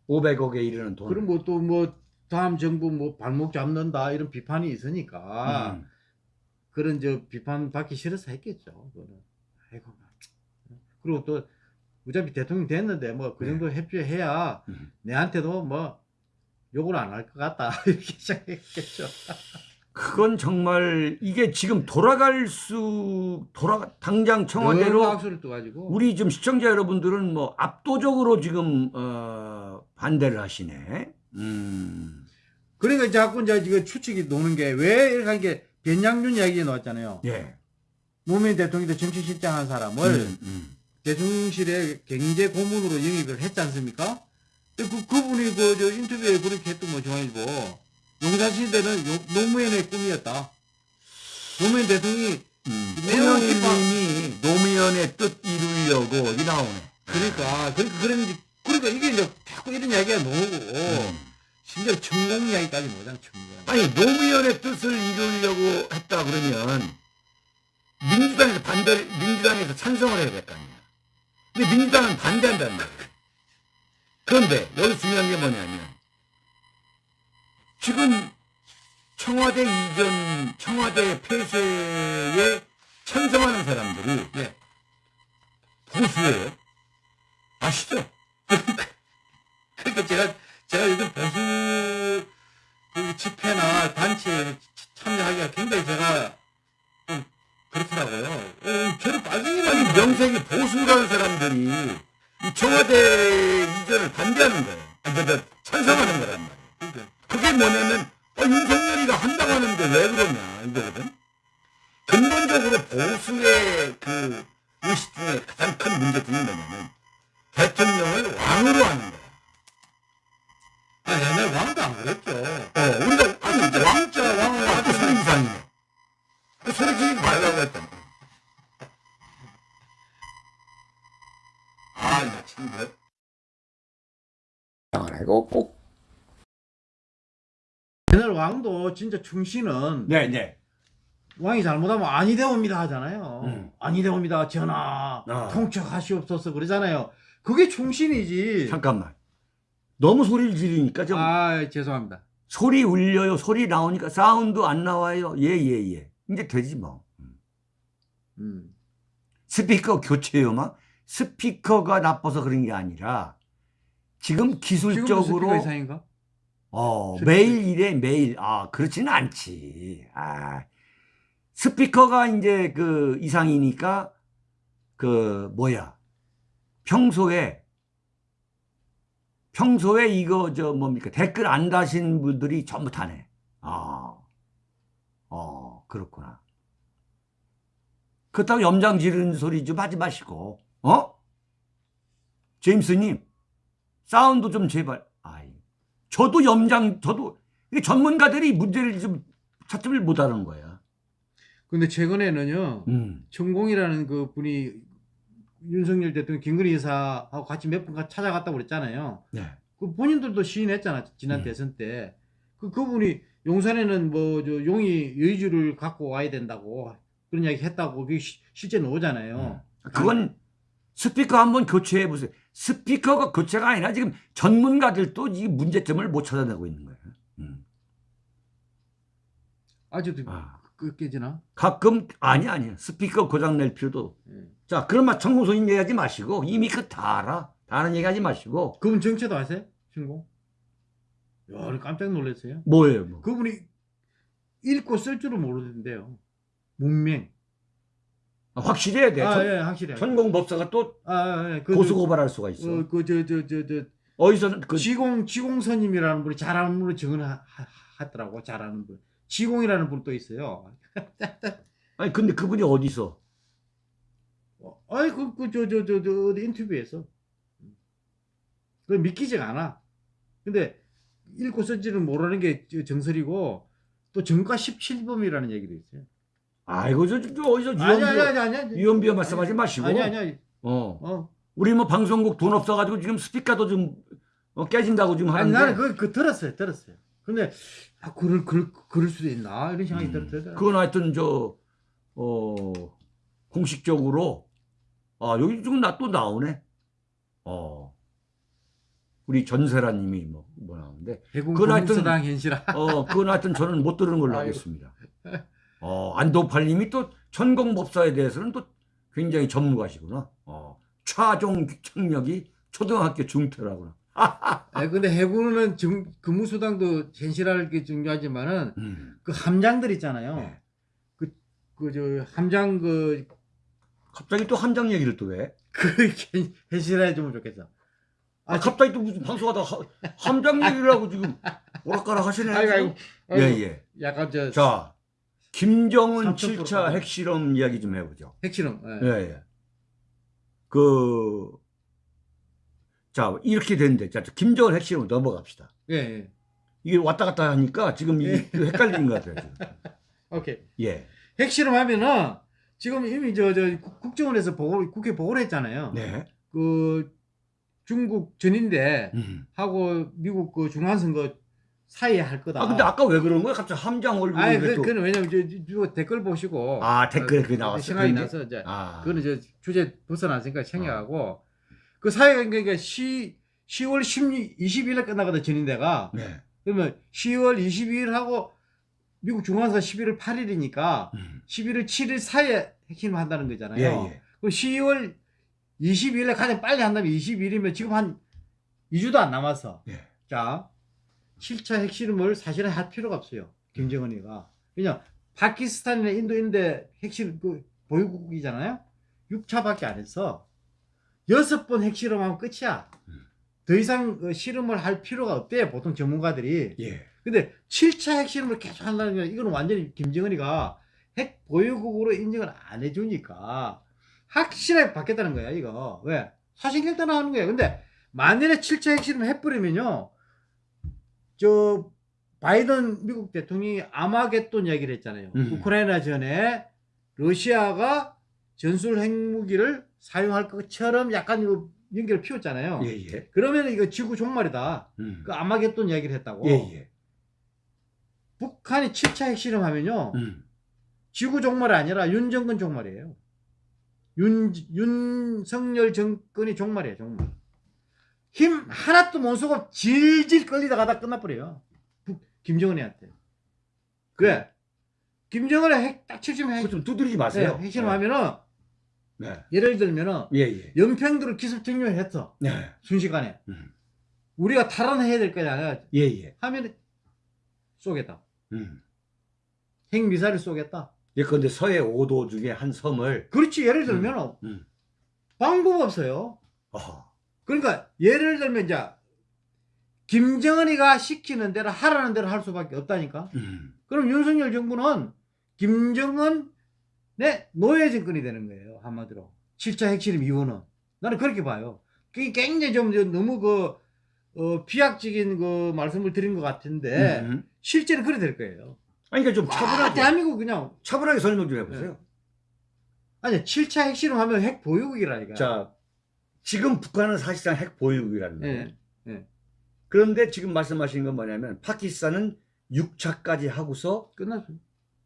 500억에 이르는 돈. 그럼 뭐 또뭐 다음 정부 뭐 발목 잡는다 이런 비판이 있으니까 음. 그런 저 비판 받기 싫어서 했겠죠. 그거는. 아이고. 그리고 또 어차피 대통령 됐는데 뭐그 네. 정도 협조해야 음. 내한테도 뭐 욕을 안 할 것 같다 이렇게 생각했겠죠. 그건 정말 이게 지금 돌아갈 수 돌아 당장 청와대로 우리 지금 시청자 여러분들은 뭐 압도적으로 지금 어 반대를 하시네. 음. 그러니까 자꾸 이제 이거 추측이 노는 게 왜 이렇게 하는 게 변양준 이야기 나왔잖아요. 예. 노무현 대통령도 정치실장 한 사람을 음, 음. 대통령실에 경제 고문으로 영입을 했지 않습니까? 그, 그분이 그, 저 인터뷰에 그렇게 했던 거 중앙일보. 용산시대는 요- 노무현의 꿈이었다. 노무현 대통령이, 음. 내용 대통령님이 노무현의 뜻 이루려고 이 나오네. 그러니까, 그러니까, 그런지, 그러니까 이게 이제 자꾸 이런 이야기가 나오고, 음. 심지어 천공 이야기까지 나오잖아, 천공. 아니 노무현의 뜻을 이루려고 했다 그러면 민주당에서 반대 민주당에서 찬성을 해야 될 거 아니야. 근데 민주당은 반대한다는 거야. 그런데 여기 중요한 게 뭐냐면 지금 청와대 이전 청와대 폐쇄에 찬성하는 사람들이 네. 보수예요. 아시죠? 그러니까 제가, 제가 요즘 보수 그 집회나 단체에 참여하기가 굉장히 제가 좀 그렇더라고요. 어, 저를 빠지는 아니 명색이 보수라는 사람들이 이 청와대 이전을 반대하는 거예요. 그러니까 찬성하는 거란 말이에요. 그러니까 그게 뭐냐면 어, 윤석열이가 한다고 하는데 왜 그러냐 이거거든. 근본적으로 보수의 그 의식 중에 가장 큰 문제 중에 뭐냐면 대통령을 왕으로 하는 거야. 아, 옛날 왕도 안 그랬죠. 어, 우리가 아 진짜 왕 자 왕을 아주. 그 소리 지르지 말라고 했잖아. 아, 나 친구. 이거 꼭. 옛날 왕도 진짜 충신은 네, 네. 왕이 잘못하면 아니 되옵니다 하잖아요. 음. 아니 되옵니다 전하 아. 통촉하시옵소서 그러잖아요. 그게 충신이지. 잠깐만. 너무 소리를 지르니까 좀 아 죄송합니다. 소리 울려요. 소리 나오니까 사운드 안 나와요. 예, 예, 예. 이제 되지 뭐. 음. 음. 스피커 교체요, 막 스피커가 나빠서 그런 게 아니라 지금 기술적으로 스피커 이상인가? 어, 스피커. 매일 이래 매일 아 그렇지는 않지. 아 스피커가 이제 그 이상이니까 그 뭐야 평소에 평소에 이거 저 뭡니까 댓글 안 다신 분들이 전부 다네. 아, 어 그렇구나. 그렇다고 염장 지르는 소리 좀 하지 마시고, 어? 제임스님, 사운드 좀 제발. 아이, 저도 염장, 저도 전문가들이 문제를 좀 찾지를 못하는 거야. 근데 최근에는요. 음, 천공이라는 그 분이 윤석열 대통령 김건희 여사하고 같이 몇 번 찾아갔다고 그랬잖아요. 네. 그 본인들도 시인했잖아 지난 음. 대선 때. 그 그분이 용산에는 뭐저 용이 여의주를 갖고 와야 된다고 그런 이야기 했다고 그게 시- 실제 나오잖아요. 그건 스피커 한번 교체해 보세요. 스피커가 교체가 아니라 지금 전문가들도 이 문제점을 못 찾아내고 있는 거예요. 음. 아직도 아. 그 깨지나? 가끔 아니 아니야 스피커 고장 낼 필요도 예. 자 그러면 청공소님 얘기하지 마시고 이미 그 다 알아 다른 얘기하지 마시고 그분 정체도 아세요? 신고? 야, 깜짝 놀랐어요. 뭐예요 뭐 그분이 읽고 쓸 줄은 모르는데요. 문맹. 아, 확실히 해야 돼 아, 전- 예, 확실해. 전공 법사가 또 아, 아, 예. 그, 고소 고발할 수가 있어 어, 그, 저, 저, 저, 저, 어디서 그 지공, 지공선님이라는 분이 잘하는 분을 증언하더라고, 잘하는 분. 지공이라는 분 또 있어요. 아니 근데 그분이 어디서 어, 아이, 그, 그, 저, 저, 저, 저, 어디 인터뷰에서. 그 믿기지가 않아. 근데, 읽고 쓸지는 모르는 게 저- 정설이고, 또 정가 17범이라는 얘기도 있어요. 아이고 저, 저 어디서 아니, 아니, 유언비어 아니, 아니, 아니. 유언비어 말씀하지 마시고 아니, 아니, 아니. 어 어. 우리 뭐 방송국 돈 없어가지고 지금 스피커도 좀 어, 깨진다고 지금 아니, 하는데 나는 그, 그 들었어요, 들었어요. 근데, 아, 그럴, 그럴, 그럴 수도 있나? 이런 생각이 음, 들었어요. 그건 하여튼 저 어, 공식적으로 아 여기 지금 나 또 나오네. 어 우리 전세라님이 뭐, 뭐 나오는데 그건 하여튼- 현실화. 어 그건 하여튼 저는 못 들은 걸로 아이고. 하겠습니다. 어 안도팔님이 또 천공법사에 대해서는 또 굉장히 전문가시구나. 어 차종 청력이 초등학교 중퇴라구나. 아, 근데 해군은 정, 근무수당도 현실화를 게 중요하지만은 음. 그 함장들 있잖아요. 네. 그, 그, 저, 함장 그, 갑자기 또 함장 얘기를 또 왜? 그, 현- 현실화해 주면 좋겠어. 아, 아, 갑자기 또 무슨 방송하다 가 함장 얘기를 하고 지금 오락가락 하시네. 아이고, 아이고. 예, 아이고, 예. 약간 저, 자, 김정은 삼천 7차 프로. 핵실험 이야기 좀 해보죠. 핵실험. 예, 예. 예. 그, 자, 이렇게 됐는데, 자, 김정은 핵실험 넘어갑시다. 예, 예. 이게 왔다 갔다 하니까 지금 예. 헷갈리는 것 같아요. 지금. 오케이. 예. 핵실험 하면은 지금 이미 저, 저, 국- 국정원에서 보고, 국회 보고를 했잖아요. 네. 그, 중국 전인대 음. 하고 미국 그 중간선거 사이에 할 거다. 아, 근데 아까 왜 그런 거야? 갑자기 함장 얼굴이 아니, 왜 그, 또. 그는 왜냐면 저, 저, 저 댓글 보시고. 아, 댓글에 그게 어, 나왔어. 생각이 그런데? 나서 이제 아. 그거는 저 주제 벗어났으니까 어. 생략하고 그 사이가 그러니까 시 10월 16, 20일에 끝나거든 전인대가 네. 그러면 10월 22일 하고 미국 중앙사 11월 8일이니까 음. 11월 7일 사이에 핵심을 한다는 거잖아요. 예, 예. 그럼 10월 22일에 가장 빨리 한다면 20일이면 지금 한 2주도 안 남았어. 예. 자, 7차 핵실험을 사실은 할 필요가 없어요. 김정은이가. 그냥 파키스탄이나 인도인데 핵실험 그 보유국이잖아요. 6차밖에 안 했어. 여섯 번 핵실험하면 끝이야. 음. 더 이상 그 실험을 할 필요가 없대요. 보통 전문가들이. 예. 근데 7차 핵실험을 계속 한다는 건 이건 완전히 김정은이가 핵 보유국으로 인정을 안 해주니까 확실하게 받겠다는 거야 이거 왜 사실 결단 하는 거야 근데 만일에 7차 핵실험 해버리면요 저 바이든 미국 대통령이 아마겟돈 이야기를 했잖아요 음. 우크라이나 전에 러시아가 전술 핵무기를 사용할 것처럼 약간 이거 연기를 피웠잖아요 예, 예. 그러면 이거 지구 종말이다 음. 그 아마겟돈 이야기를 했다고 예, 예. 북한이 7차 핵실험하면요 음. 지구 종말이 아니라 윤정권 종말이에요. 윤 윤석열 정권이 종말이에요 종말. 힘 하나도 못 쓰고 질질 끌리다가 다 끝나버려요. 북- 김정은이한테. 왜? 김정은의 핵딱 70 핵, 좀 두드리지 마세요. 네, 핵실험하면은 네. 예를 들면은 예, 예. 연평도를 기습 점령했어. 네. 순식간에. 음. 우리가 탈환해야 될 거냐. 예, 예. 하면 쏘겠다. 음. 핵 미사일을 쏘겠다. 예컨대 서해 5도 중에 한 섬을 그렇지. 예를 들면 음. 방법 없어요. 어허. 그러니까 예를 들면 이제 김정은이가 시키는 대로 하라는 대로 할 수밖에 없다니까. 음. 그럼 윤석열 정부는 김정은의 노예 정권이 되는 거예요. 한마디로. 7차 핵실험 이후는. 나는 그렇게 봐요. 그게 굉장히 좀 너무 그, 어, 비약적인 그 말씀을 드린 것 같은데, 음. 실제는 그래 될 거예요. 아니 그러니까 좀 아, 차분하게 대한민국 그냥, 차분하게 설명 좀 해보세요. 아니, 7차 핵실험 하면 핵 보유국이라니까. 자, 지금 북한은 사실상 핵 보유국이라는 거예요. 예. 그런데 지금 말씀하신 건 뭐냐면 파키스탄은 6차까지 하고서 끝났어.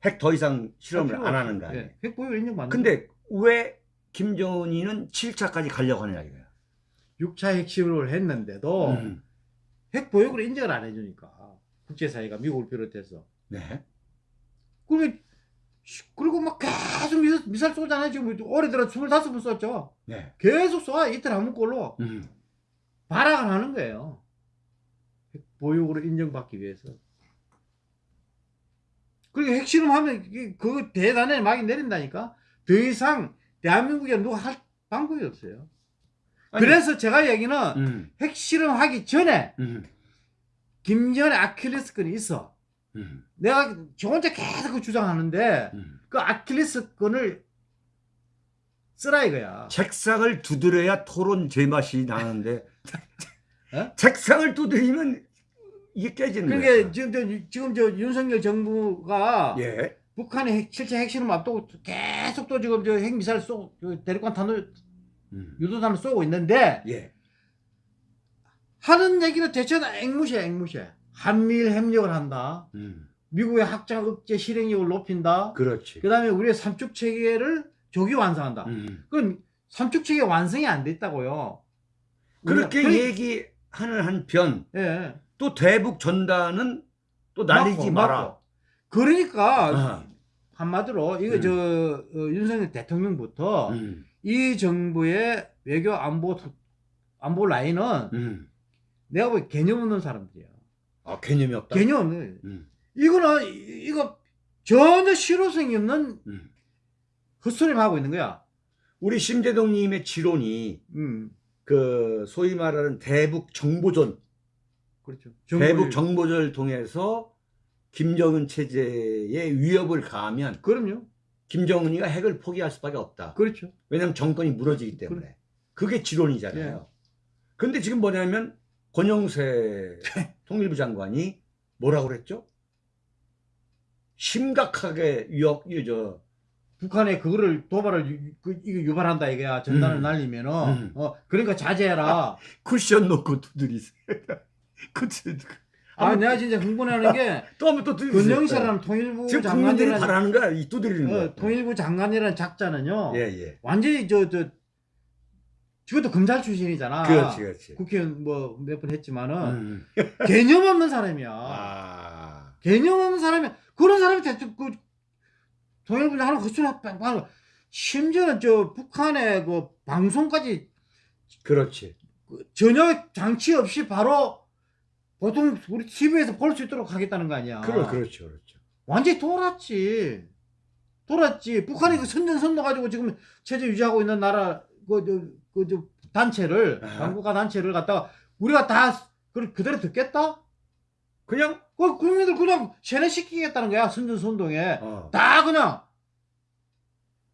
핵더 이상 실험을 필요 안. 하는 거 아니에요. 예, 핵 보유 인정 받는 근데 왜 김정은이는 7차까지 가려고 하느냐 이거예요. 6차 핵실험을 했는데도 음. 핵 보유국을 인정을 안 해주니까. 국제사회가 미국을 비롯해서. 네. 그리고 그리고 막 계속 미사, 미사일 쏘잖아요. 지금 올해 들어 25번 쐈죠. 네. 계속 쏴. 이틀 한 문꼴로 음. 발악을 하는 거예요. 보육으로 인정받기 위해서. 그리고 핵실험하면 그 대단에 막이 내린다니까. 더 이상 대한민국에 누가 할 방법이 없어요. 아니, 그래서 제가 얘기는 음. 핵실험하기 전에 음. 김정은의 아킬레스건이 있어. 음. 내가 저 혼자 계속 그 주장하는데 음. 그 아킬레스건을 쓰라 이거야. 책상을 두드려야 토론 제맛이 나는데 어? 책상을 두드리면 이게 깨지는 그러니까 거예요. 지금 저, 지금 저 윤석열 정부가 예. 북한의 핵, 실제 핵실험 앞두고 계속 또 지금 저 핵미사일 쏘, 저 대륙간 탄도 음. 유도탄을 쏘고 있는데 예. 하는 얘기는 대체 다 앵무시야 앵무시. 한미일 협력을 한다. 음. 미국의 확장 억제 실행력을 높인다. 그렇지. 그 다음에 우리의 삼축 체계를 조기 완성한다. 음. 그럼 삼축 체계 완성이 안 됐다고요. 그렇게 우리가- 얘기하는 한편 예. 또 대북 전단은 또 날리지 맞고, 마라. 맞고. 그러니까 아. 한마디로 이거 음. 저 어, 윤석열 대통령부터 음. 이 정부의 외교 안보 안보 라인은 음. 내가 보기 개념 없는 사람들이야. 아, 개념이 없다. 개념 없는. 음. 이거는 이- 이거 전혀 실효성이 없는 음. 헛소리만 하고 있는 거야. 우리 심재동님의 지론이 음, 그 소위 말하는 대북 정보전, 그렇죠. 대북 정보전을 통해서 김정은 체제에 위협을 가하면 그럼요. 김정은이가 핵을 포기할 수밖에 없다. 그렇죠. 왜냐하면 정권이 무너지기 때문에. 그게 지론이잖아요. 예. 근데 지금 뭐냐면 권영세 통일부 장관이 뭐라고 그랬죠? 심각하게 위협, 이 저, 북한에 그거를 도발을 유, 그, 이거 유발한다 이거야. 전단을 음. 날리면은 음. 어 그러니까 자제해라. 쿠션 놓고 두드리세요. 쿠션 아, 내가 진짜 흥분하는 게 또 한번 또 두드리세요. 권영세라는 통일부 지금 국민들이 장관이라는 바라는 거야. 이 두드리는 거야. 어, 통일부 장관이라는 작자는요. 예, 예. 완전히 저저 저것도 검찰 출신이잖아. 그렇지, 그렇지. 국회의원 뭐 몇 번 했지만은 음. 개념 없는 사람이야. 아. 개념 없는 사람이 그런 사람이 대체 그 통일부 장관 헛소리 하고 심지어는 저 북한의 그 방송까지 그렇지. 그 전혀 장치 없이 바로 보통 우리 TV에서 볼 수 있도록 하겠다는 거 아니야. 그러, 그렇죠, 그렇죠. 완전히 돌았지. 돌았지. 북한이 그 선전선도 가지고 지금 체제 유지하고 있는 나라 그저 그저 단체를 아. 당국가 단체를 갖다가 우리가 다그 그대로 듣겠다? 그냥, 그 국민들 그냥 세뇌시키겠다는 거야 선전선동에 어. 다 그냥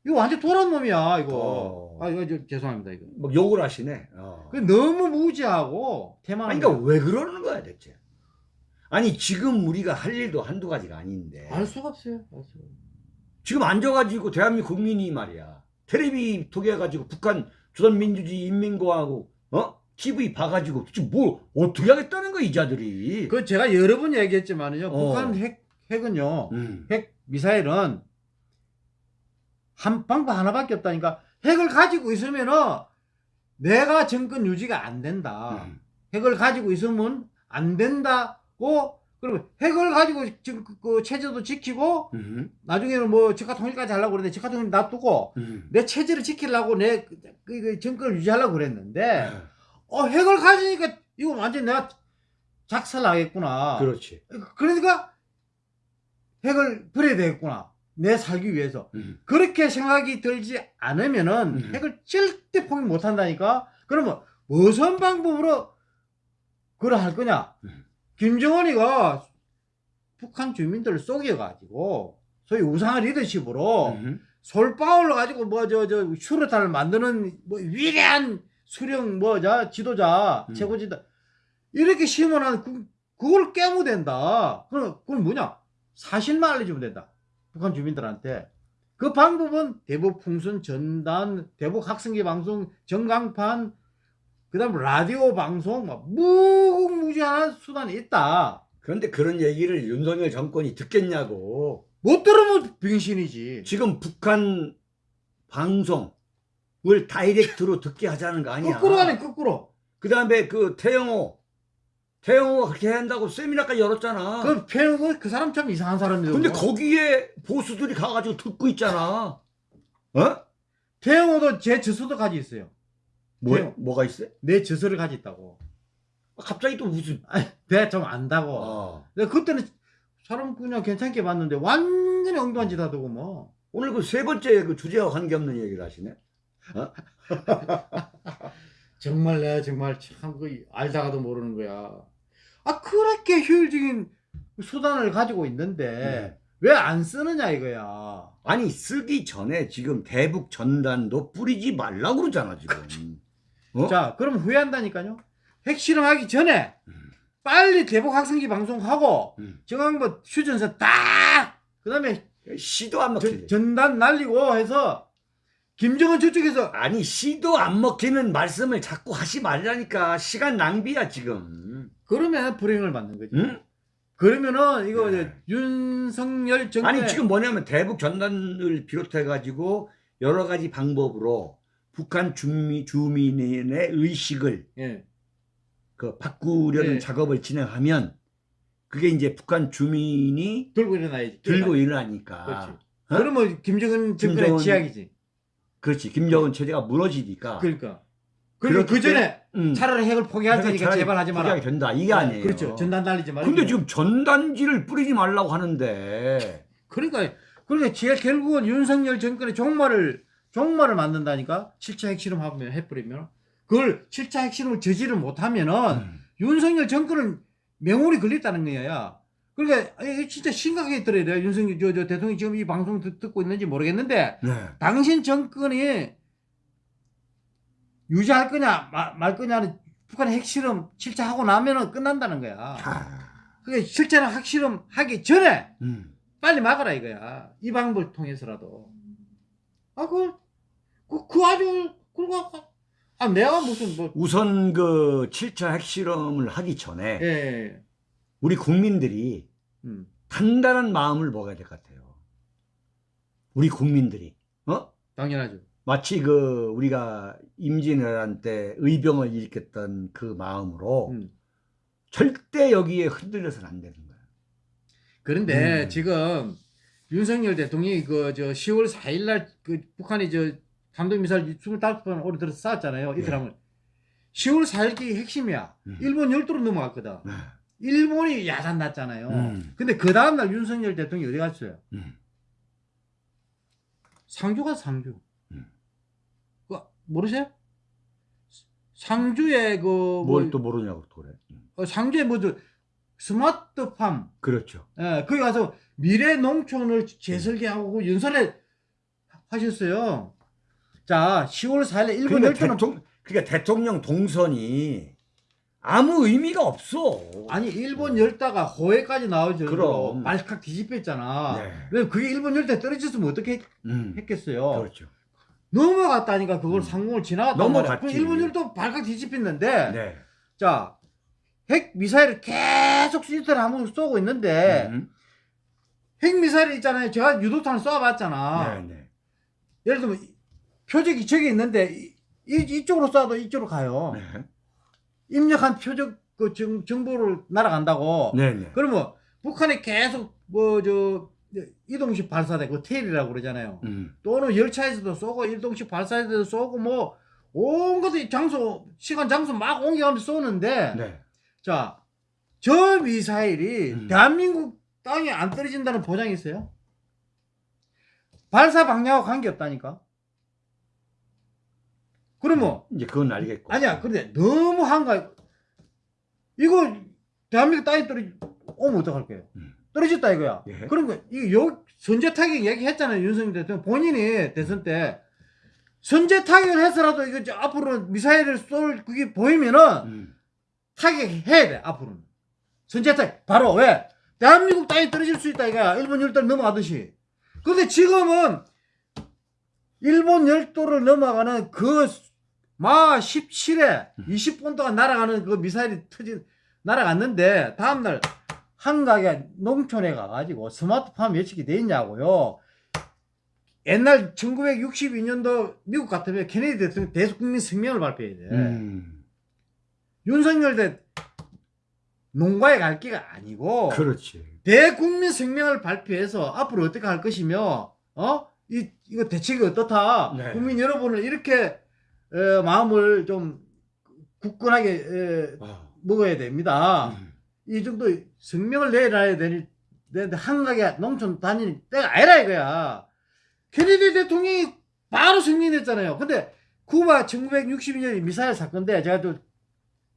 이거 완전 돌아온 놈이야 이거. 어. 아 이거 저, 죄송합니다 이거. 막 욕을 하시네. 어. 그 너무 무지하고 태만. 아니, 그러니까 왜 그러는 거야, 대체? 아니, 지금 우리가 할 일도 한두 가지가 아닌데. 알 수가 없어요. 알 수가. 없어요. 지금 앉아가지고 대한민국 국민이 말이야. 텔레비 통해가지고 북한 조선민주주의 인민공화국, 어? TV 봐가지고 지금 뭘 어떻게 하겠다는 거야, 이 자들이. 그 제가 여러 번 얘기했지만은요. 어. 북한 핵 핵은요. 음. 핵 미사일은 한 방법 하나밖에 없다니까 핵을 가지고 있으면은 내가 정권 유지가 안 된다. 음. 핵을 가지고 있으면 안 된다고 그러면 핵을 가지고 지금 그, 그 체제도 지키고 음. 나중에는 뭐 적화 통일까지 하려고 그랬는데 적화 통일 놔두고 음. 내 체제를 지키려고 내 그, 그, 그 정권을 유지하려고 그랬는데 네. 어 핵을 가지니까 이거 완전 내가 작살나겠구나. 그렇지. 그러니까 핵을 버려야 되겠구나. 내 살기 위해서. 음. 그렇게 생각이 들지 않으면은 음. 핵을 절대 포기 못 한다니까. 그러면 무슨 방법으로 그걸 할 거냐? 음. 김정은이가 북한 주민들을 속여가지고 소위 우상한 리더십으로 음. 솔방울로 가지고 뭐 저저 수로탄을 만드는 뭐 위대한 수령 뭐자 지도자 음. 최고 지도 이렇게 심어놓은 그, 그걸 깨무된다. 그럼 그건 뭐냐? 사실만 알려주면 된다. 북한 주민들한테. 그 방법은 대북 풍선 전단, 대북 학생기 방송, 전광판, 그 다음 라디오 방송, 막 무궁무진한 수단이 있다. 그런데 그런 얘기를 윤석열 정권이 듣겠냐고. 못 들으면 병신이지. 지금 북한 방송을 다이렉트로 듣게 하자는 거 아니야. 거꾸로 가네 거꾸로. 그 다음에 그 태영호. 태영호가 그렇게 한다고 세미나까지 열었잖아. 그 표현 그 사람 참 이상한 사람이죠. 근데 거기에 보수들이 가가지고 듣고 있잖아. 어? 태영호도 제 저서도 가지 있어요. 뭐, 태영. 뭐가 있어? 내 저서를 가지 있다고. 갑자기 또 무슨. 아니, 내가 좀 안다고. 어. 근데 그때는 사람 그냥 괜찮게 봤는데 완전히 엉뚱한 짓 하더고 뭐. 오늘 그 세 번째 그 주제와 관계없는 얘기를 하시네. 정말 내가 정말 참 그 알다가도 모르는 거야. 아 그렇게 효율적인 수단을 가지고 있는데 네. 왜안 쓰느냐 이거야. 아니 쓰기 전에 지금 대북 전단도 뿌리지 말라고 그러잖아 지금. 어? 자 그럼 후회한다니까요. 핵실험하기 전에 음. 빨리 대북 학생기 방송하고 음. 정황부 휴전서 딱 그다음에 시도 안 먹히네. 전- 전단 날리고 해서 김정은 저쪽에서 아니 시도 안 먹히는 말씀을 자꾸 하지 말라니까 시간 낭비야 지금. 그러면 불행을 받는 거지. 응? 그러면은 이거 네. 이제 윤석열 정권 아니 지금 뭐냐면 대북 전단을 비롯해 가지고 여러 가지 방법으로 북한 주민 주민의 의식을 예. 그 바꾸려는 네. 작업을 진행하면 그게 이제 북한 주민이 들고 일어나야지. 들고 일어나니까. 그렇지. 어? 그러면 김정은 정권의 지약이지. 그렇지. 김정은 체제가 무너지니까. 그러니까. 그리고 그 전에 음. 차라리 핵을 포기할 테니까 제발 하지 마라. 포기하게 된다. 이게 네, 아니에요. 그렇죠. 전단 날리지 말고. 근데 지금 전단지를 뿌리지 말라고 하는데 그러니까 그러니까 제일 결국은 윤석열 정권의 종말을 종말을 만든다니까. 7차 핵실험 하면 해버리면 그걸 7차 핵실험을 저지를 못하면은 음. 윤석열 정권은 명운이 걸렸다는 거야. 그러니까 진짜 심각하게 들어야 돼요. 윤석열 저, 저 대통령이 지금 이 방송 듣, 듣고 있는지 모르겠는데 네. 당신 정권이 유지할 거냐 마- 말 거냐는 북한의 핵실험 7차 하고 나면은 끝난다는 거야. 아, 그게 7차는 핵실험 하기 전에 음. 빨리 막아라 이거야. 이 방법을 통해서라도. 아, 그, 그, 그 아주, 그리고, 아, 내가 무슨 뭐, 우선 그 7차 핵실험을 하기 전에 예, 예. 우리 국민들이 음. 단단한 마음을 먹어야 될 것 같아요. 우리 국민들이. 어? 당연하죠. 마치 그 우리가 임진왜란 때 의병을 일으켰던 그 마음으로 음. 절대 여기에 흔들려서는 안 되는 거야. 그런데 음. 지금 윤석열 대통령이 그 저 10월 4일 날그 북한이 저 탄도미사일 25번 오래 들어서 쐈잖아요. 이틀 네. 하면. 10월 4일이 핵심이야. 음. 일본 열도로 넘어갔거든. 네. 일본이 야단 났잖아요. 음. 근데 그 다음날 윤석열 대통령이 어디 갔어요? 음. 상주 가 상주. 음. 그 모르세요? 상주에 그 뭐, 뭘또 모르냐고 또 그래. 음. 어, 상주에 뭐저 스마트팜 그렇죠. 예, 거기 가서 미래 농촌을 재설계하고 연설을 하셨어요. 자, 10월 4일에 일본 그러니까, 대통, 그러니까 대통령 동선이 아무 의미가 없어. 아니 일본 열다가 호해까지 나오죠. 그럼. 발칵 뒤집혔잖아. 네. 왜 그게 일본 열대 떨어졌으면 어떻게 했- 음. 했겠어요? 그렇죠. 넘어갔다니까 그걸 음. 상공을 지나갔단 넘어갔지. 일본 열도 발칵 뒤집혔는데 네. 자, 핵 미사일을 계속 한번 쏘고 있는데 음. 핵 미사일 있잖아요. 제가 유도탄을 쏴봤잖아. 네, 네. 예를 들면 이- 표적이 저기 있는데 이, 이- 이 쪽으로 쏴도 이쪽으로 가요. 네. 입력한 표적 그 정, 정보를 날아간다고. 네네. 그러면 북한이 계속 뭐 저 이동식 발사대 그 테일이라고 그러잖아요. 음. 또는 열차에서도 쏘고 이동식 발사대도 쏘고 뭐 온갖 장소 시간 장소 막 옮겨가면서 쏘는데 네. 자저 미사일이 음. 대한민국 땅에 안 떨어진다는 보장이 있어요? 발사 방향하고 관계없다니까. 그러면 이제 그건 알겠고. 아니야 근데 너무 한가 이거 대한민국 떨어지 오면 어떡할 거예요? 음. 떨어졌다 이거야. 예. 그런 거 이거 요 선제 타격 얘기했잖아요 윤석열 대통령 본인이 대선 때 선제 타격을 해서라도 이거 저 앞으로 미사일을 쏠 그게 보이면은 음. 타격해야 돼 앞으로는 선제 타격 바로 왜 대한민국 땅에 떨어질 수 있다 이거야 일본 열도를 넘어가듯이 근데 지금은 일본 열도를 넘어가는 그 마 17에 20분 동안 날아가는 그 미사일이 터진 날아갔는데 다음날 한가게 농촌에 가가지고 스마트폰 예측이 돼 있냐고요. 옛날 1962년도 미국 같으면 케네디 대통령 대국민 성명을 발표해야 돼. 음. 윤석열 대 농가에 갈 기가 아니고 그렇지. 대국민 성명을 발표해서 앞으로 어떻게 할 것이며 어? 이, 이거 대책이 어떻다. 네. 국민 여러분을 이렇게 어, 마음을 좀 굳건하게 어, 아. 먹어야 됩니다. 음. 이 정도 성명을 내놔야 되니 되는데 한가게 농촌 다니는 때가 아니라 이거야. 케네디 대통령이 바로 승리했잖아요. 근데 쿠바 1962년 미사일 사건인데 제가 좀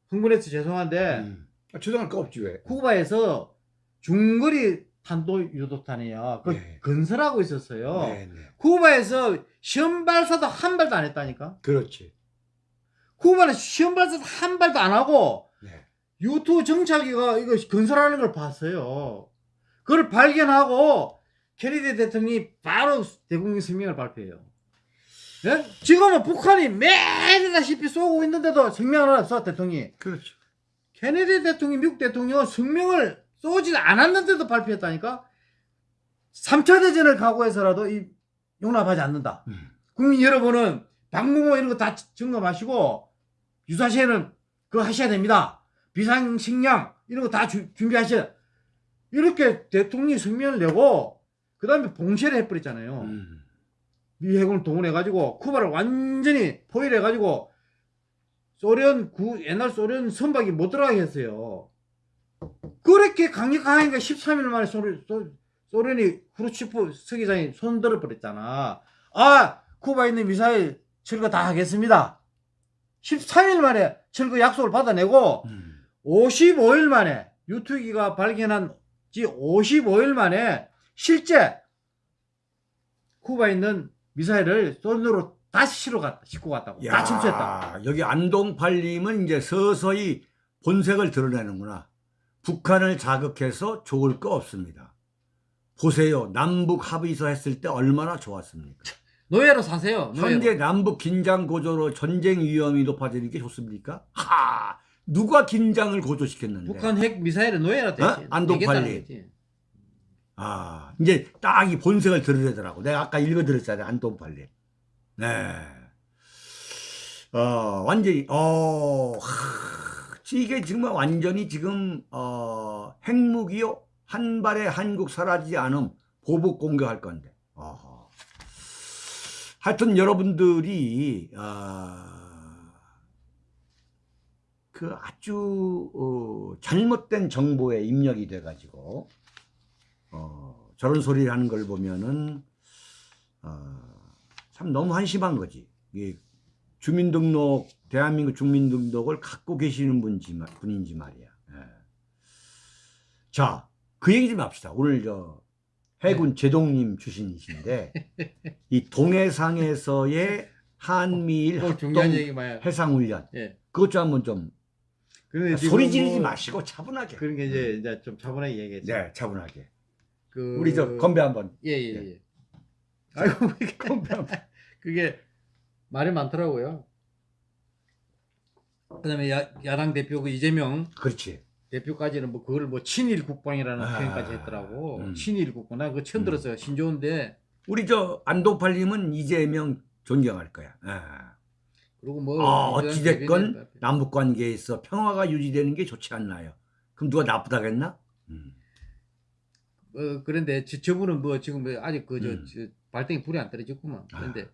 흥분해서 죄송한데 음. 아, 주장할 거 없지 왜? 쿠바에서 중거리 탄도 유도탄이야. 그 네. 건설하고 있었어요. 네, 네. 쿠바에서 시험 발사도 한 발도 안 했다니까. 그렇지. 쿠바는 시험 발사도 한 발도 안 하고 네. U2 정찰기가 이거 건설하는 걸 봤어요. 그걸 발견하고 케네디 대통령이 바로 대국민 성명을 발표해요. 예? 지금은 북한이 매일다시피 쏘고 있는데도 성명을 했어 대통령이. 그렇죠. 케네디 대통령, 미국 대통령은 성명을 쏘지 않았는데도 발표했다니까. 3차 대전을 각오해서라도 이 용납하지 않는다. 음. 국민 여러분은 방공호 이런 거다 점검하시고 유사시에는 그거 하셔야 됩니다. 비상식량 이런 거 다 준비하셔야 이렇게 대통령이 성명을 내고 그 다음에 봉쇄를 해버렸잖아요. 음. 미 해군을 동원해가지고 쿠바를 완전히 포위해가지고 소련 구 옛날 소련 선박이 못 들어가게 했어요. 그렇게 강력하니까 13일 만에 소련, 소, 소련이 후르츠프 서기장이 손들어 버렸잖아. 아 쿠바에 있는 미사일 철거 다 하겠습니다. 13일 만에 철거 약속을 받아내고 음. 55일 만에 유투기가 발견한 지 55일 만에 실제 쿠바에 있는 미사일을 손으로 다시 실어 갔다, 싣고 갔다고. 다 야, 침수했다. 여기 안동팔님은 이제 서서히 본색을 드러내는구나. 북한을 자극해서 좋을 거 없습니다. 보세요. 남북 합의서 했을 때 얼마나 좋았습니까? 노예로 사세요. 노예로. 현재 남북 긴장 고조로 전쟁 위험이 높아지는 게 좋습니까? 하! 누가 긴장을 고조시켰는데? 북한 핵 미사일은 노예로 되지. 어? 안동팔리. 아, 이제 딱 이 본색을 드러내더라고. 내가 아까 읽어드렸잖아요. 안동팔리. 네. 어, 완전히, 어, 하, 이게 정말 완전히 지금, 어, 핵무기요? 한 발에 한국 사라지지 않음 보복 공격할 건데. 어허. 하여튼 여러분들이, 아, 그 아주, 어, 잘못된 정보에 입력이 돼가지고, 어, 저런 소리를 하는 걸 보면은 어, 참 너무 한심한 거지. 주민등록 대한민국 주민등록을 갖고 계시는 분인지 말이야. 예. 자, 그 얘기 좀 합시다. 오늘 저 해군 제동님 출신이신데 이 동해상에서의 한미일 또 합동. 해상훈련 예. 그것 좀 한번 좀 지금 소리 지르지 뭐 마시고 차분하게. 그런 게 이제, 이제 좀 차분하게 얘기했죠. 네, 차분하게. 그... 우리 저 건배 한번. 예, 예, 예. 아이고, 이게 건배 한번. 그게 말이 많더라고요. 그 다음에 야, 야당 대표 그 이재명 그렇지. 대표까지는 뭐 그걸 뭐 친일 국방이라는 아, 표현까지 했더라고. 음. 친일 국방. 나 그거 처음 음. 들었어요. 신좋은데 우리 저 안동팔님은 이재명 존경할 거야. 아, 그리고 뭐 아, 어찌됐건 남북 관계에 있어 평화가 유지되는 게 좋지 않나요? 그럼 누가 나쁘다겠나? 음. 어, 그런데 저, 저분은 뭐 지금 뭐 아직 그저 음. 저 발등에 불이 안 떨어졌구만. 아. 그런데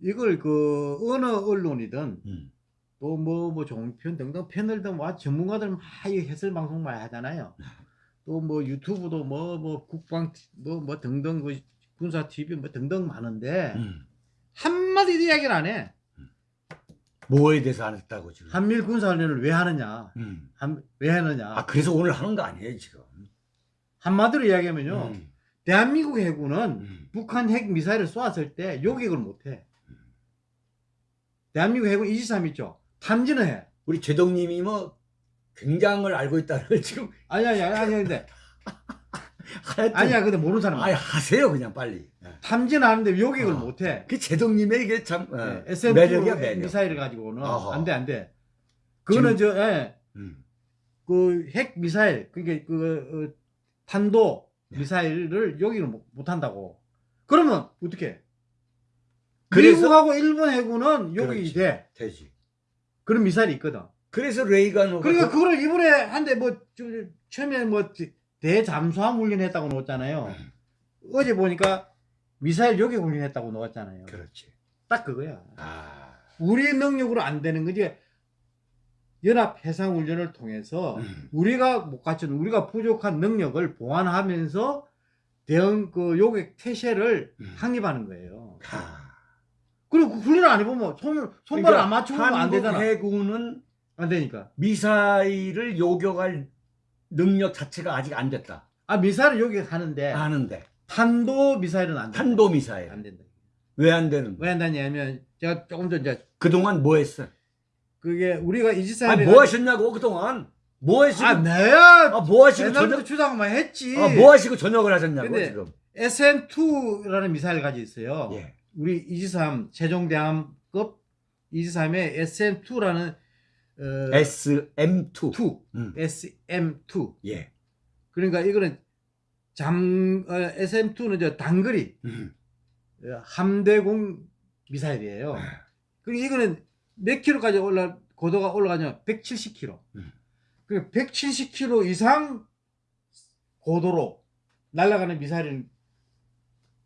이걸 그 어느 언론이든 음. 또 뭐 뭐 종편 등등 패널들 뭐 전문가들 막이 해설 방송 많이 하잖아요. 또 뭐 유튜브도 뭐 뭐 국방 뭐뭐 등등 그 군사 TV 뭐 등등 많은데 음. 한마디 이야기를 안 해. 뭐에 대해서 안 했다고 지금? 한미일 군사훈련을 왜 하느냐? 음. 한, 왜 하느냐? 아 그래서 오늘 하는 거 아니에요 지금? 한마디로 이야기하면요. 음. 대한민국 해군은 음. 북한 핵 미사일을 쏘았을 때 요격을 못해. 대한민국 해군 이지삼 있죠. 탐지는 해. 우리 제동님이 뭐 굉장을 알고 있다는 걸 지금 아니 아니 아니 아니 근데 하여튼 아니야 근데 모르는 사람. 아니 하세요 그냥 빨리. 예. 탐지는 하는데 요격을 어. 못해. 그 제동님의 이게 참 어, 네, SM2 매력이야 매력. 미사일을 가지고는 어허. 안돼 안 돼. 그거는 저 예. 음. 그핵 미사일 그게 그 어, 탄도 네. 미사일을 요격을 못, 못 한다고. 그러면 어떻게? 그래서- 미국하고 일본 해군은 요격이. 돼. 되지. 그런 미사일이 있거든. 그래서 레이건 그러니까 그거를 이번에 한데 뭐 좀, 처음에 뭐 대- 대잠수함 훈련했다고 나왔잖아요. 음. 어제 보니까 미사일 요격 훈련했다고 나왔잖아요. 그렇지. 딱 그거야. 아. 우리 능력으로 안 되는 거지. 연합 해상 훈련을 통해서 음. 우리가 못 갖춘 우리가 부족한 능력을 보완하면서 대응 그 요격 태세를 음. 확립하는 거예요. 아. 그리고 그 훈련을 안 해보면 손 손발 안 맞추면 안 되잖아. 해군은 안 되니까. 미사일을 요격할 능력 자체가 아직 안 됐다. 아 미사일을 요격하는데 하는데 탄도 미사일은 안 된다. 탄도 미사일 안 된다. 왜 안 되는? 왜 안 되냐면 제가 조금 전 이제 그동안 뭐 했어? 그게 우리가 이지사일 아니 뭐 하셨냐고 그동안 뭐 하시고 아 내야 아, 뭐 하시고 저녁 주장만 했지. 아, 뭐 하시고 저녁을 하셨냐고 지금. SM2라는 미사일 가지고 있어요. 예. 우리 이지삼 세종대함급 이지삼의 SM2라는 어, SM2. 2, 음. SM2. 예. 그러니까 이거는 잠 어, SM2는 저 단거리 음. 어, 함대공 미사일이에요. 네. 그리고 이거는 몇 킬로까지 올라 고도가 올라가냐? 170킬로. 음. 그 170킬로 이상 고도로 날아가는 미사일을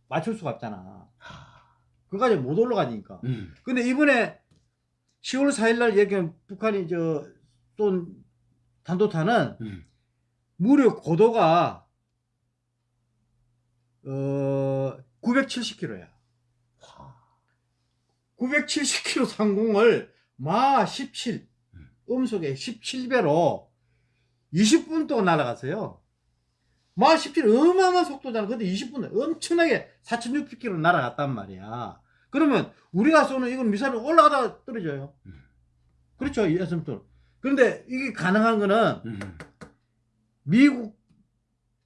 맞출 수가 없잖아. 아. 그까지 못 올라가니까. 음. 근데 이번에 10월 4일 날 얘기 북한이 저쏜 탄도탄은 음. 무려 고도가 어 970km야. 970km 상공을 마 17, 음. 음속에 17배로 20분 동안 날아갔어요. 마 17, 어마어마한 속도잖아. 근데 20분 엄청나게 4,600km 날아갔단 말이야. 그러면 우리가 쏘는 이건 미사일 올라가다가 떨어져요. 음. 그렇죠. 이 SM2. 그런데 이게 가능한 거는 음. 미국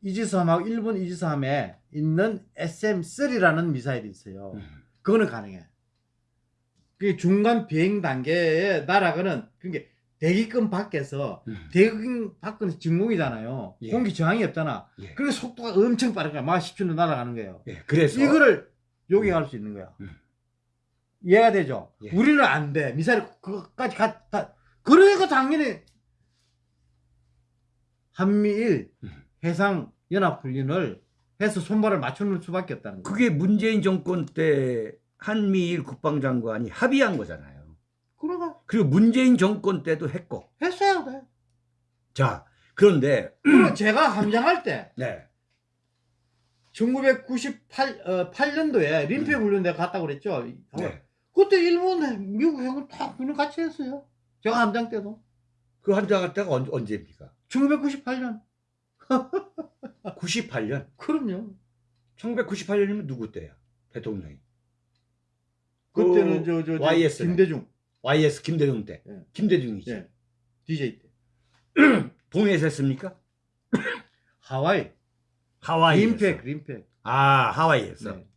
이지삼하고 일본 이지삼에 있는 SM3라는 미사일이 있어요. 음. 그거는 가능해. 그 중간 비행 단계에 날아가는 그게 대기권 밖에서 음. 대기권 밖은 진공이잖아요. 예. 공기 저항이 없잖아. 예. 그래서 속도가 엄청 빠른 거야. 막 10km 날아가는 거예요. 예. 그래서 이거를 요격할 수 있는 거야. 음. 이해가 되죠? 예. 우리는 안 돼. 미사일 그거까지 가, 가. 그러니까 당연히 한미일 음. 해상 연합 훈련을 해서 손발을 맞추는 수밖에 없다는 거야. 그게 문재인 정권 때 한미일 국방장관이 합의한 거잖아요. 그러가 그리고 문재인 정권 때도 했고. 했어야 돼. 자, 그런데 그리고 제가 함장할 때 네. 1998 어, 8년도에 림페 음. 훈련 내가 갔다고 그랬죠. 네. 그때 일본, 미국 해군 다 훈련 같이 했어요. 제가 함장 때도. 그 한장할 때가 언, 언제입니까? 1998년. 98년. 그럼요. 1998년이면 누구 때야? 대통령이. 그때는 그 저, 저, 저 YS 네. 김대중. YS 김대중 때. 예. 김대중이지. 예. DJ 때. 동해에서 했습니까? 하와이. 하와이에서. 림팩, 림팩. 아, 하와이에서. 네.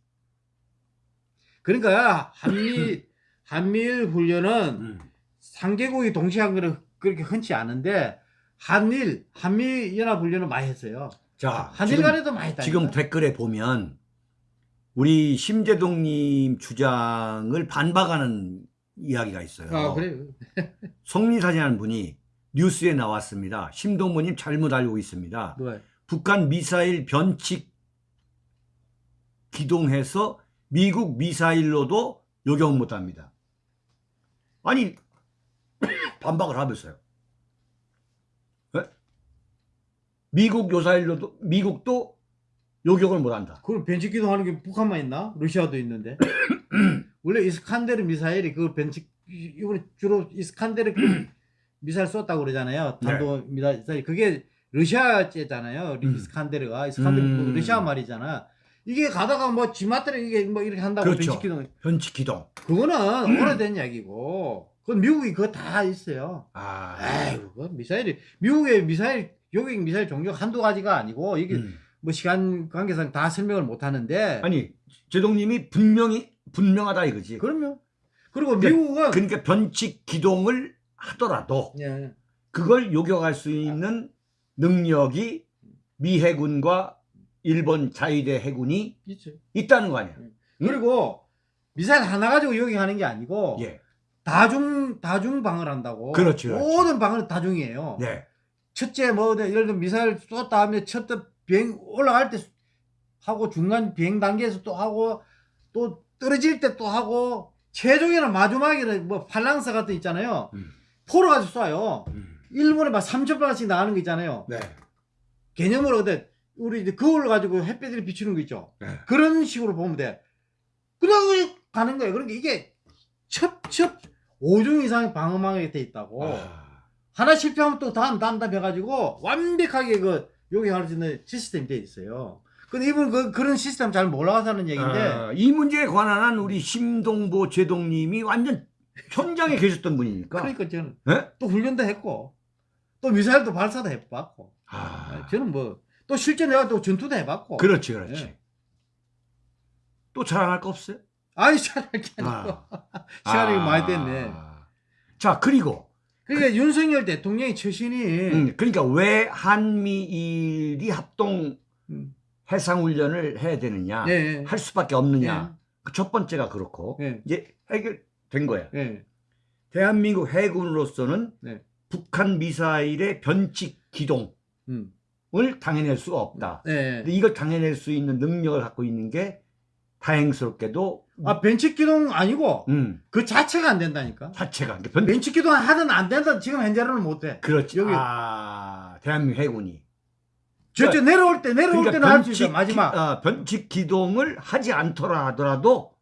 그러니까 한미 한미일 훈련은 음. 상개국이 동시에 한 거는 그렇게 흔치 않은데 한일 한미 연합 훈련은 많이 했어요. 자, 한일 간에도 많이 했다. 지금 댓글에 보면 우리 심재동님 주장을 반박하는 이야기가 있어요. 아 그래요. 성리사진하는 분이 뉴스에 나왔습니다. 심동모님 잘못 알고 있습니다. 왜? 북한 미사일 변칙 기동해서 미국 미사일로도 요격 못합니다. 아니 반박을 하면서요. 예? 미국 요사일로도 미국도 요격을 못한다. 그걸 벤치 기동하는 게 북한만 있나? 러시아도 있는데. 원래 이스칸데르 미사일이 그 벤치 이번에 주로 이스칸데르 그 미사일 썼다고 그러잖아요. 네. 탄도 미사일 그게 러시아제잖아요. 음. 이스칸데르가 이스칸데르 그 음. 러시아 말이잖아. 이게 가다가 뭐 지마대로 이게 뭐 이렇게 한다고 그렇죠. 벤치 기동 변칙 기동. 그거는 오래된 이야기고 그건 미국이 그거 다 있어요. 아, 아이고 그 미사일이 미국의 미사일 요격 미사일 종류 한두 가지가 아니고 이게 음. 뭐 시간 관계상 다 설명을 못 하는데 아니 제동님이 분명히 분명하다 이거지. 그럼요. 그리고 근데 미국은 그러니까 변칙 기동을 하더라도 예, 그걸 요격할 수 있는 능력이 미 해군과 일본 자위대 해군이 있죠. 있다는 거 아니야? 그리고 미사일 하나 가지고 요격하는 게 아니고 예. 다중 다중 방을 한다고. 그렇죠, 그렇죠. 모든 방은 다중이에요. 네. 첫째 뭐 예를 들어 미사일 쏟다 하면 첫째 비행 올라갈 때 하고 중간 비행 단계에서 또 하고 또 떨어질 때 또 하고 최종에는 마지막에는 뭐 팔랑사 같은 거 있잖아요. 음. 포로 가지고 쏴요. 음. 일본에 막 3천 발씩 나가는 거 있잖아요. 네. 개념으로 근데 우리 이제 그걸 가지고 햇빛을 비추는 거 있죠. 네. 그런 식으로 보면 돼. 그냥 가는 거예요. 그러니까 이게 첩첩 5중 이상의 방어망이 돼 있다고. 아, 하나 실패하면 또 다음 다음 다음 해가지고 완벽하게 그 요격할 수 있는 시스템이 돼 있어요. 근데 이분 그 그런 시스템 잘 몰라서 하는 얘기인데 아, 이 문제에 관한 한 우리 심동보 제동님이 완전 현장에 계셨던 분이니까. 그러니까 저는 네? 또 훈련도 했고 또 미사일도 발사도 해봤고 아, 저는 뭐 또 실제 내가 또 전투도 해봤고 그렇지, 그렇지. 예. 또 자랑할 거 없어요? 아니 잘할 게 아니고 시간이 많이 됐네. 자, 그리고 그러니까 윤석열 대통령의 처신이 음, 그러니까 왜 한미일이 합동 음, 해상훈련을 해야 되느냐, 네. 할 수밖에 없느냐. 그첫 번째가 그렇고 네. 이제 해결된 거야. 네. 대한민국 해군으로서는 네. 북한 미사일의 변칙 기동 을 음, 당해낼 수가 없다. 네. 근데 이걸 당해낼 수 있는 능력을 갖고 있는 게 다행스럽게도 아 벤치 기동 아니고 음, 그 자체가 안 된다니까. 자체가 그러니까 변, 벤치 기동 하든 안 된다 지금 현재로는 못해. 그렇지. 여기- 아, 대한민국 해군이 저저 내려올 때 내려올 때는 할 수 있어 마지막 기, 아, 변칙 기동을 하지 않더라 하더라도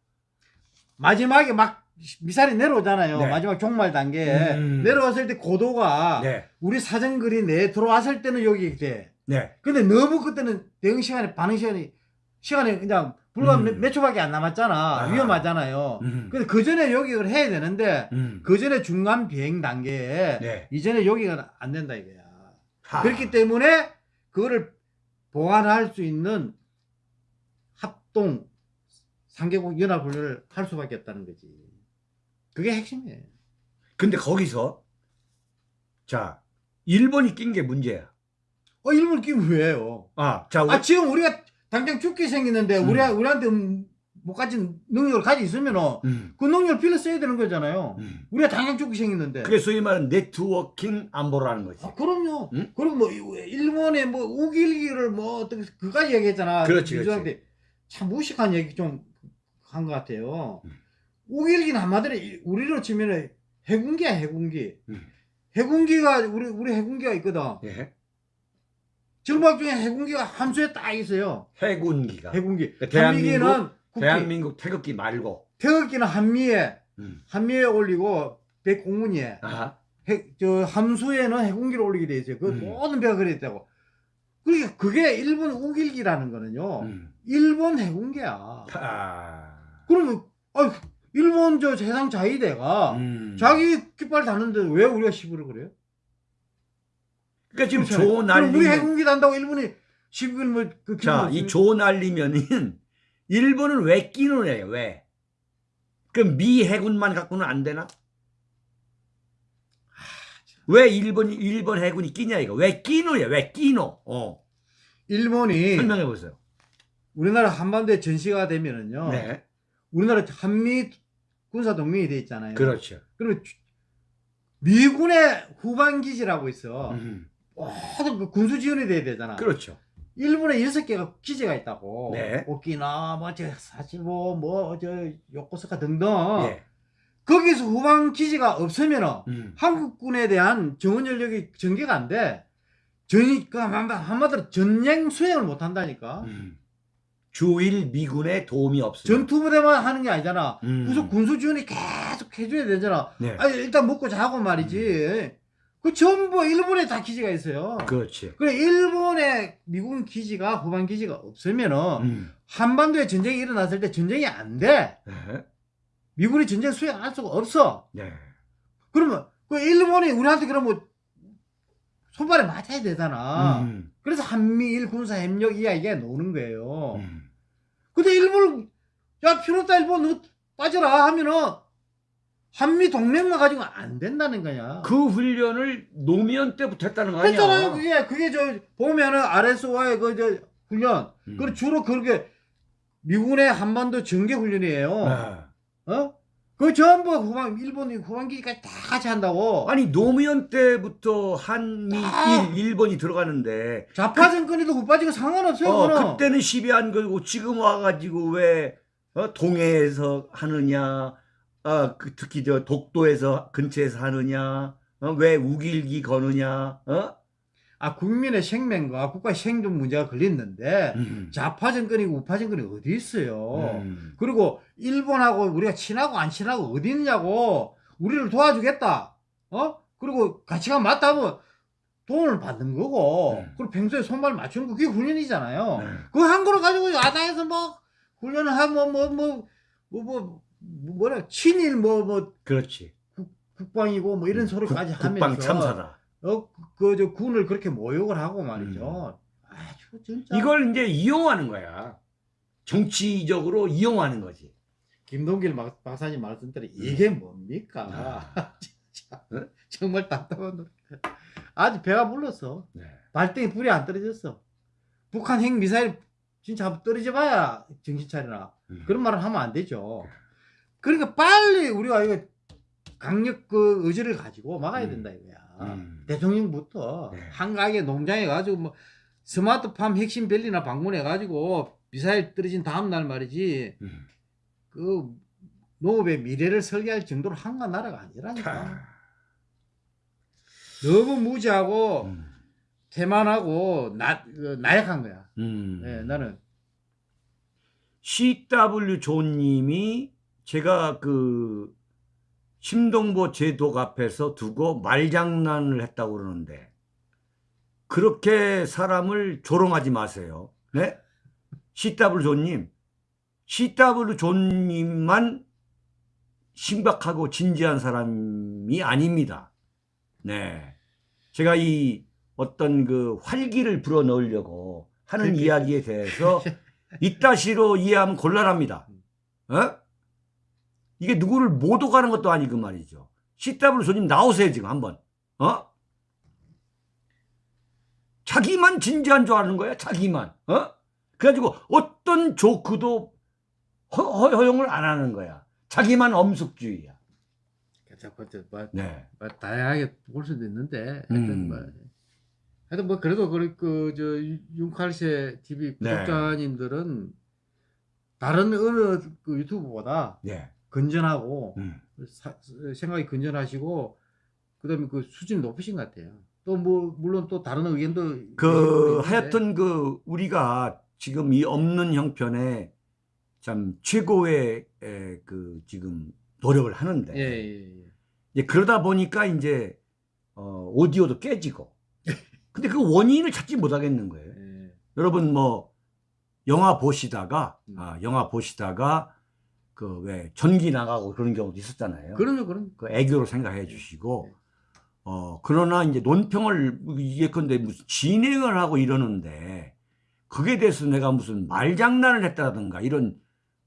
마지막에 막 미사일이 내려오잖아요. 네. 마지막 종말 단계에 음. 내려왔을 때 고도가 네, 우리 사정거리 내 들어왔을 때는 여기 돼. 네, 근데 너무 그때는 대응 시간이 반응 시간이 시간이 그냥 불과 음. 몇, 몇 초밖에 안 남았잖아. 아. 위험하잖아요. 음. 근데 그 전에 요격을 해야 되는데 음. 그 전에 중간 비행 단계에 네. 이전에 요격은 안 된다 이거야. 하. 그렇기 때문에 그거를 보완할 수 있는 합동 상계국 연합훈련을 할 수밖에 없다는 거지. 그게 핵심이에요. 근데 거기서 자 일본이 낀 게 문제야. 어, 일본 끼면 왜요? 아, 자, 아, 지금 우리가 당장 죽게 생겼는데 음. 우리, 우리한테 음, 못 가진 능력을 가지고 있으면 음, 그 능력을 빌려 써야 되는 거잖아요. 음. 우리가 당장 죽게 생겼는데. 그게 소위 말하는 네트워킹 안보라는 거지. 아, 그럼요. 음? 그리고 뭐, 일본의 뭐, 우길기를 뭐, 어떻게, 그까지 얘기했잖아. 그렇지, 민주당한테. 참 무식한 얘기 좀 한 것 같아요. 음. 우길기는 한마디로 이- 우리로 치면은 해군기야, 해군기. 음. 해군기가, 우리, 우리 해군기가 있거든. 예. 전박 중에 해군기가 함수에 딱 있어요. 해군기가. 해군기. 그러니까 대한민국. 대한민국 태극기 말고. 태극기는 한미에, 음. 한미에 올리고, 백공문이에. 아, 해, 저 함수에는 해군기를 올리게 돼 있어요. 그 음. 모든 배가 그래 있다고. 그러니까 그게 일본 우길기라는 거는요. 음. 일본 해군기야. 아, 그러면 아, 일본 저 세상 자위대가 음. 자기 깃발 다는데 왜 우리가 시부를 그래요? 그러니까 지금 그렇잖아요. 조 그럼 날리면 우리 해군기 단다고 일본이 시부를 뭐그 자, 이 조 날리면은 일본은 왜 끼는 애요? 왜? 그럼 미 해군만 갖고는 안 되나? 왜 일본이 일본 해군이 끼냐 이거? 왜 끼노야? 왜 끼노? 어. 일본이 설명해 보세요. 우리나라 한반도에 전시가 되면은요. 네. 우리나라 한미 군사 동맹이 돼 있잖아요. 그렇죠. 그러면 주- 미군의 후방 기지라고 있어. 음. 모든 그 군수 지원이 돼야 되잖아. 그렇죠. 일본에 여섯 개가 기지가 있다고. 네. 오키나, 뭐, 저, 사실뭐, 뭐, 저, 요코스카 등등. 예. 거기서 후방 기지가 없으면은 음. 한국군에 대한 정원 전력이 전개가 안 돼. 전이, 그, 한마- 한마디로 전쟁 수행을 못 한다니까. 음. 주일 미군의 도움이 없어요. 전투부대만 하는 게 아니잖아. 음. 그래서 군수 지원이 계속 해줘야 되잖아. 네. 아니, 일단 먹고 자고 말이지. 그 전부 일본에 다 기지가 있어요. 그렇지. 그래 일본의 미군 기지가 후방 기지가 없으면은 음. 한반도에 전쟁이 일어났을 때 전쟁이 안 돼. 네. 미군이 전쟁 수행 할 수가 없어. 네. 그러면 그 일본이 우리한테 그러면 손발에 맞아야 되잖아. 음. 그래서 한미일 군사 협력 이야기가 나오는 거예요. 음. 근데 일본 야 필요없다 일본 너 빠져라 하면은 한미 동맹만 가지고 안 된다는 거야. 그 훈련을 노무현 때부터 했다는 거 아니야? 했잖아요. 그게 그게 저 보면은 RSO의 그 저 훈련. 음. 그 주로 그렇게 미군의 한반도 전개 훈련이에요. 아. 어? 그 전부 후방 일본이 후방기까지 다 같이 한다고. 아니 노무현 때부터 한미 아. 일 일본이 들어가는데 좌파 정권이도 후빠지고 상관없어요. 어. 그때는 시비한 거고 지금 와가지고 왜 어, 동해에서 하느냐 아, 그 특히 저 독도에서 근처에서 하느냐 어, 왜 우길기 거느냐 어? 아 국민의 생명과 국가 생존 문제가 걸렸는데 음. 좌파 정권이고 우파 정권이 어디 있어요. 음. 그리고 일본하고 우리가 친하고 안 친하고 어디 있냐고 우리를 도와주겠다. 어? 그리고 가치가 맞다면 돈을 받는 거고 네. 그리고 평소에 손발 맞추는 거 그게 훈련이잖아요. 네. 그한 거를 가지고 야당에서 막 훈련을 하면 뭐뭐뭐 뭐 뭐 라 친일 뭐뭐 그렇지 국방이고 뭐 이런 소리까지 음. 국- 하면서 국방 참사다 어그 저 군을 그렇게 모욕을 하고 말이죠. 아주 진짜 이걸 이제 이용하는 거야 정치적으로 이용하는 거지 김동길 막- 박사님 말씀대로 이게 뭡니까? 진짜 네? 정말 답답한 노래. 아직 배가 불렀어. 네. 발등에 불이 안 떨어졌어. 북한 핵 미사일 진짜 한번 떨어져 봐야 정신 차리나. 음. 그런 말을 하면 안 되죠. 그러니까 빨리 우리가 이거 강력 그 의지를 가지고 막아야 음. 된다 이거야. 음. 대통령부터 네. 한가하게 농장에 가지고 뭐 스마트팜 핵심 벨리나 방문해 가지고 미사일 떨어진 다음 날 말이지 음. 그 농업의 미래를 설계할 정도로 한가한 나라가 아니라니까. 차. 너무 무지하고 음. 태만하고 나, 그 나약한 거야. 음. 예, 나는 CW 조님이 제가 그 심동보 제독 앞에서 두고 말장난을 했다고 그러는데 그렇게 사람을 조롱하지 마세요. 네? CW 조님, CW 조님만 심각하고 진지한 사람이 아닙니다. 네. 제가 이 어떤 그 활기를 불어 넣으려고 하는 그렇게- 이야기에 대해서 이따시로 이해하면 곤란합니다. 어? 이게 누구를 못 오가는 것도 아니고 말이죠. CW 손님 나오세요 지금 한번. 어? 자기만 진지한 줄 아는 거야 자기만. 어? 그래가지고 어떤 조크도 허, 허- 허용을 안 하는 거야. 자기만 엄숙주의야. 자꾸 저 뭐, 네. 뭐 다양하게 볼 수도 있는데 음. 하여튼 뭐 하여튼 뭐 그래도 그저 윤칼세 TV 네. 구독자님들은 다른 어느 그 유튜브보다 네. 건전하고 음. 사- 생각이 건전하시고 그다음에 그 수준 높으신 것 같아요. 또 뭐 물론 또 다른 의견도 그. 하여튼 그 우리가 지금 이 없는 형편에 참 최고의 에, 그 지금 노력을 하는데 예, 예, 예. 그러다 보니까 이제 어, 오디오도 깨지고 근데 그 원인을 찾지 못하겠는 거예요. 예. 여러분 뭐 영화 보시다가 음. 아, 영화 보시다가 그 왜 전기 나가고 그런 경우도 있었잖아요. 그럼요, 그럼. 그 애교로 생각해 주시고 네. 어 그러나 이제 논평을 이게 근데 무슨 진행을 하고 이러는데 그게 대해서 내가 무슨 말장난을 했다든가 이런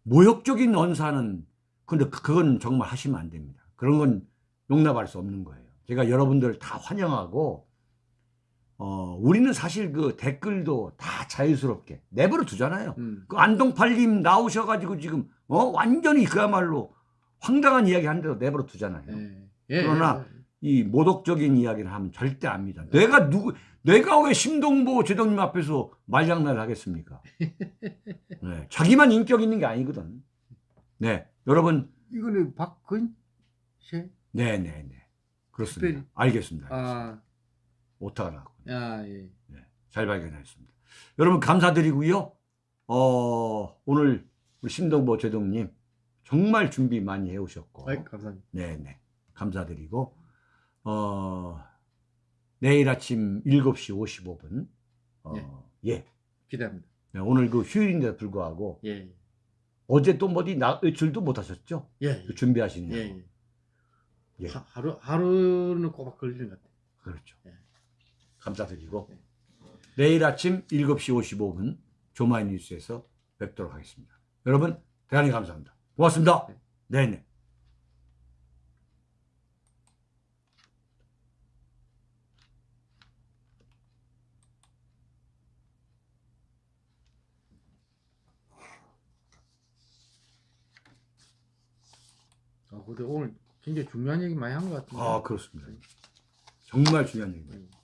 모욕적인 언사는 근데 그- 그건 정말 하시면 안 됩니다. 그런 건 용납할 수 없는 거예요. 제가 여러분들을 다 환영하고 어, 우리는 사실 그 댓글도 다 자유스럽게 내버려 두잖아요. 음. 그 안동팔님 나오셔가지고 지금 어 완전히 그야말로 황당한 이야기 하는데도 내버려 두잖아요. 예. 예. 그러나 예. 이 모독적인 이야기를 하면 절대 압니다. 내가 누구, 내가 왜 심동보 제동님 앞에서 말장난을 하겠습니까? 네, 자기만 인격 있는 게 아니거든. 네, 여러분, 이거는 박근혜 네, 네, 네, 그렇습니다. 특별히- 알겠습니다. 아, 오타가 나고, 아 예. 네, 잘 발견했습니다. 여러분 감사드리고요. 어, 오늘 우리 심동보 제동님 정말 준비 많이 해오셨고, 아이, 감사합니다. 네, 네. 감사드리고, 어, 내일 아침 7시 55분, 어, 예. 예. 기대합니다. 네, 오늘 그 휴일인데도 불구하고, 예. 어제 또 어디 나, 외출도 못 하셨죠? 예. 그 준비하시느냐고. 예. 예. 예. 하, 하루 하루는 꼬박 걸리는 것 같아요. 그렇죠. 예. 감사드리고, 예. 내일 아침 7시 55분, 조마이 뉴스에서 뵙도록 하겠습니다. 여러분, 대단히 감사합니다. 고맙습니다. 네. 네네. 아, 근데 오늘 굉장히 중요한 얘기 많이 한 것 같은데. 아, 그렇습니다. 정말 중요한 얘기입니다. 예.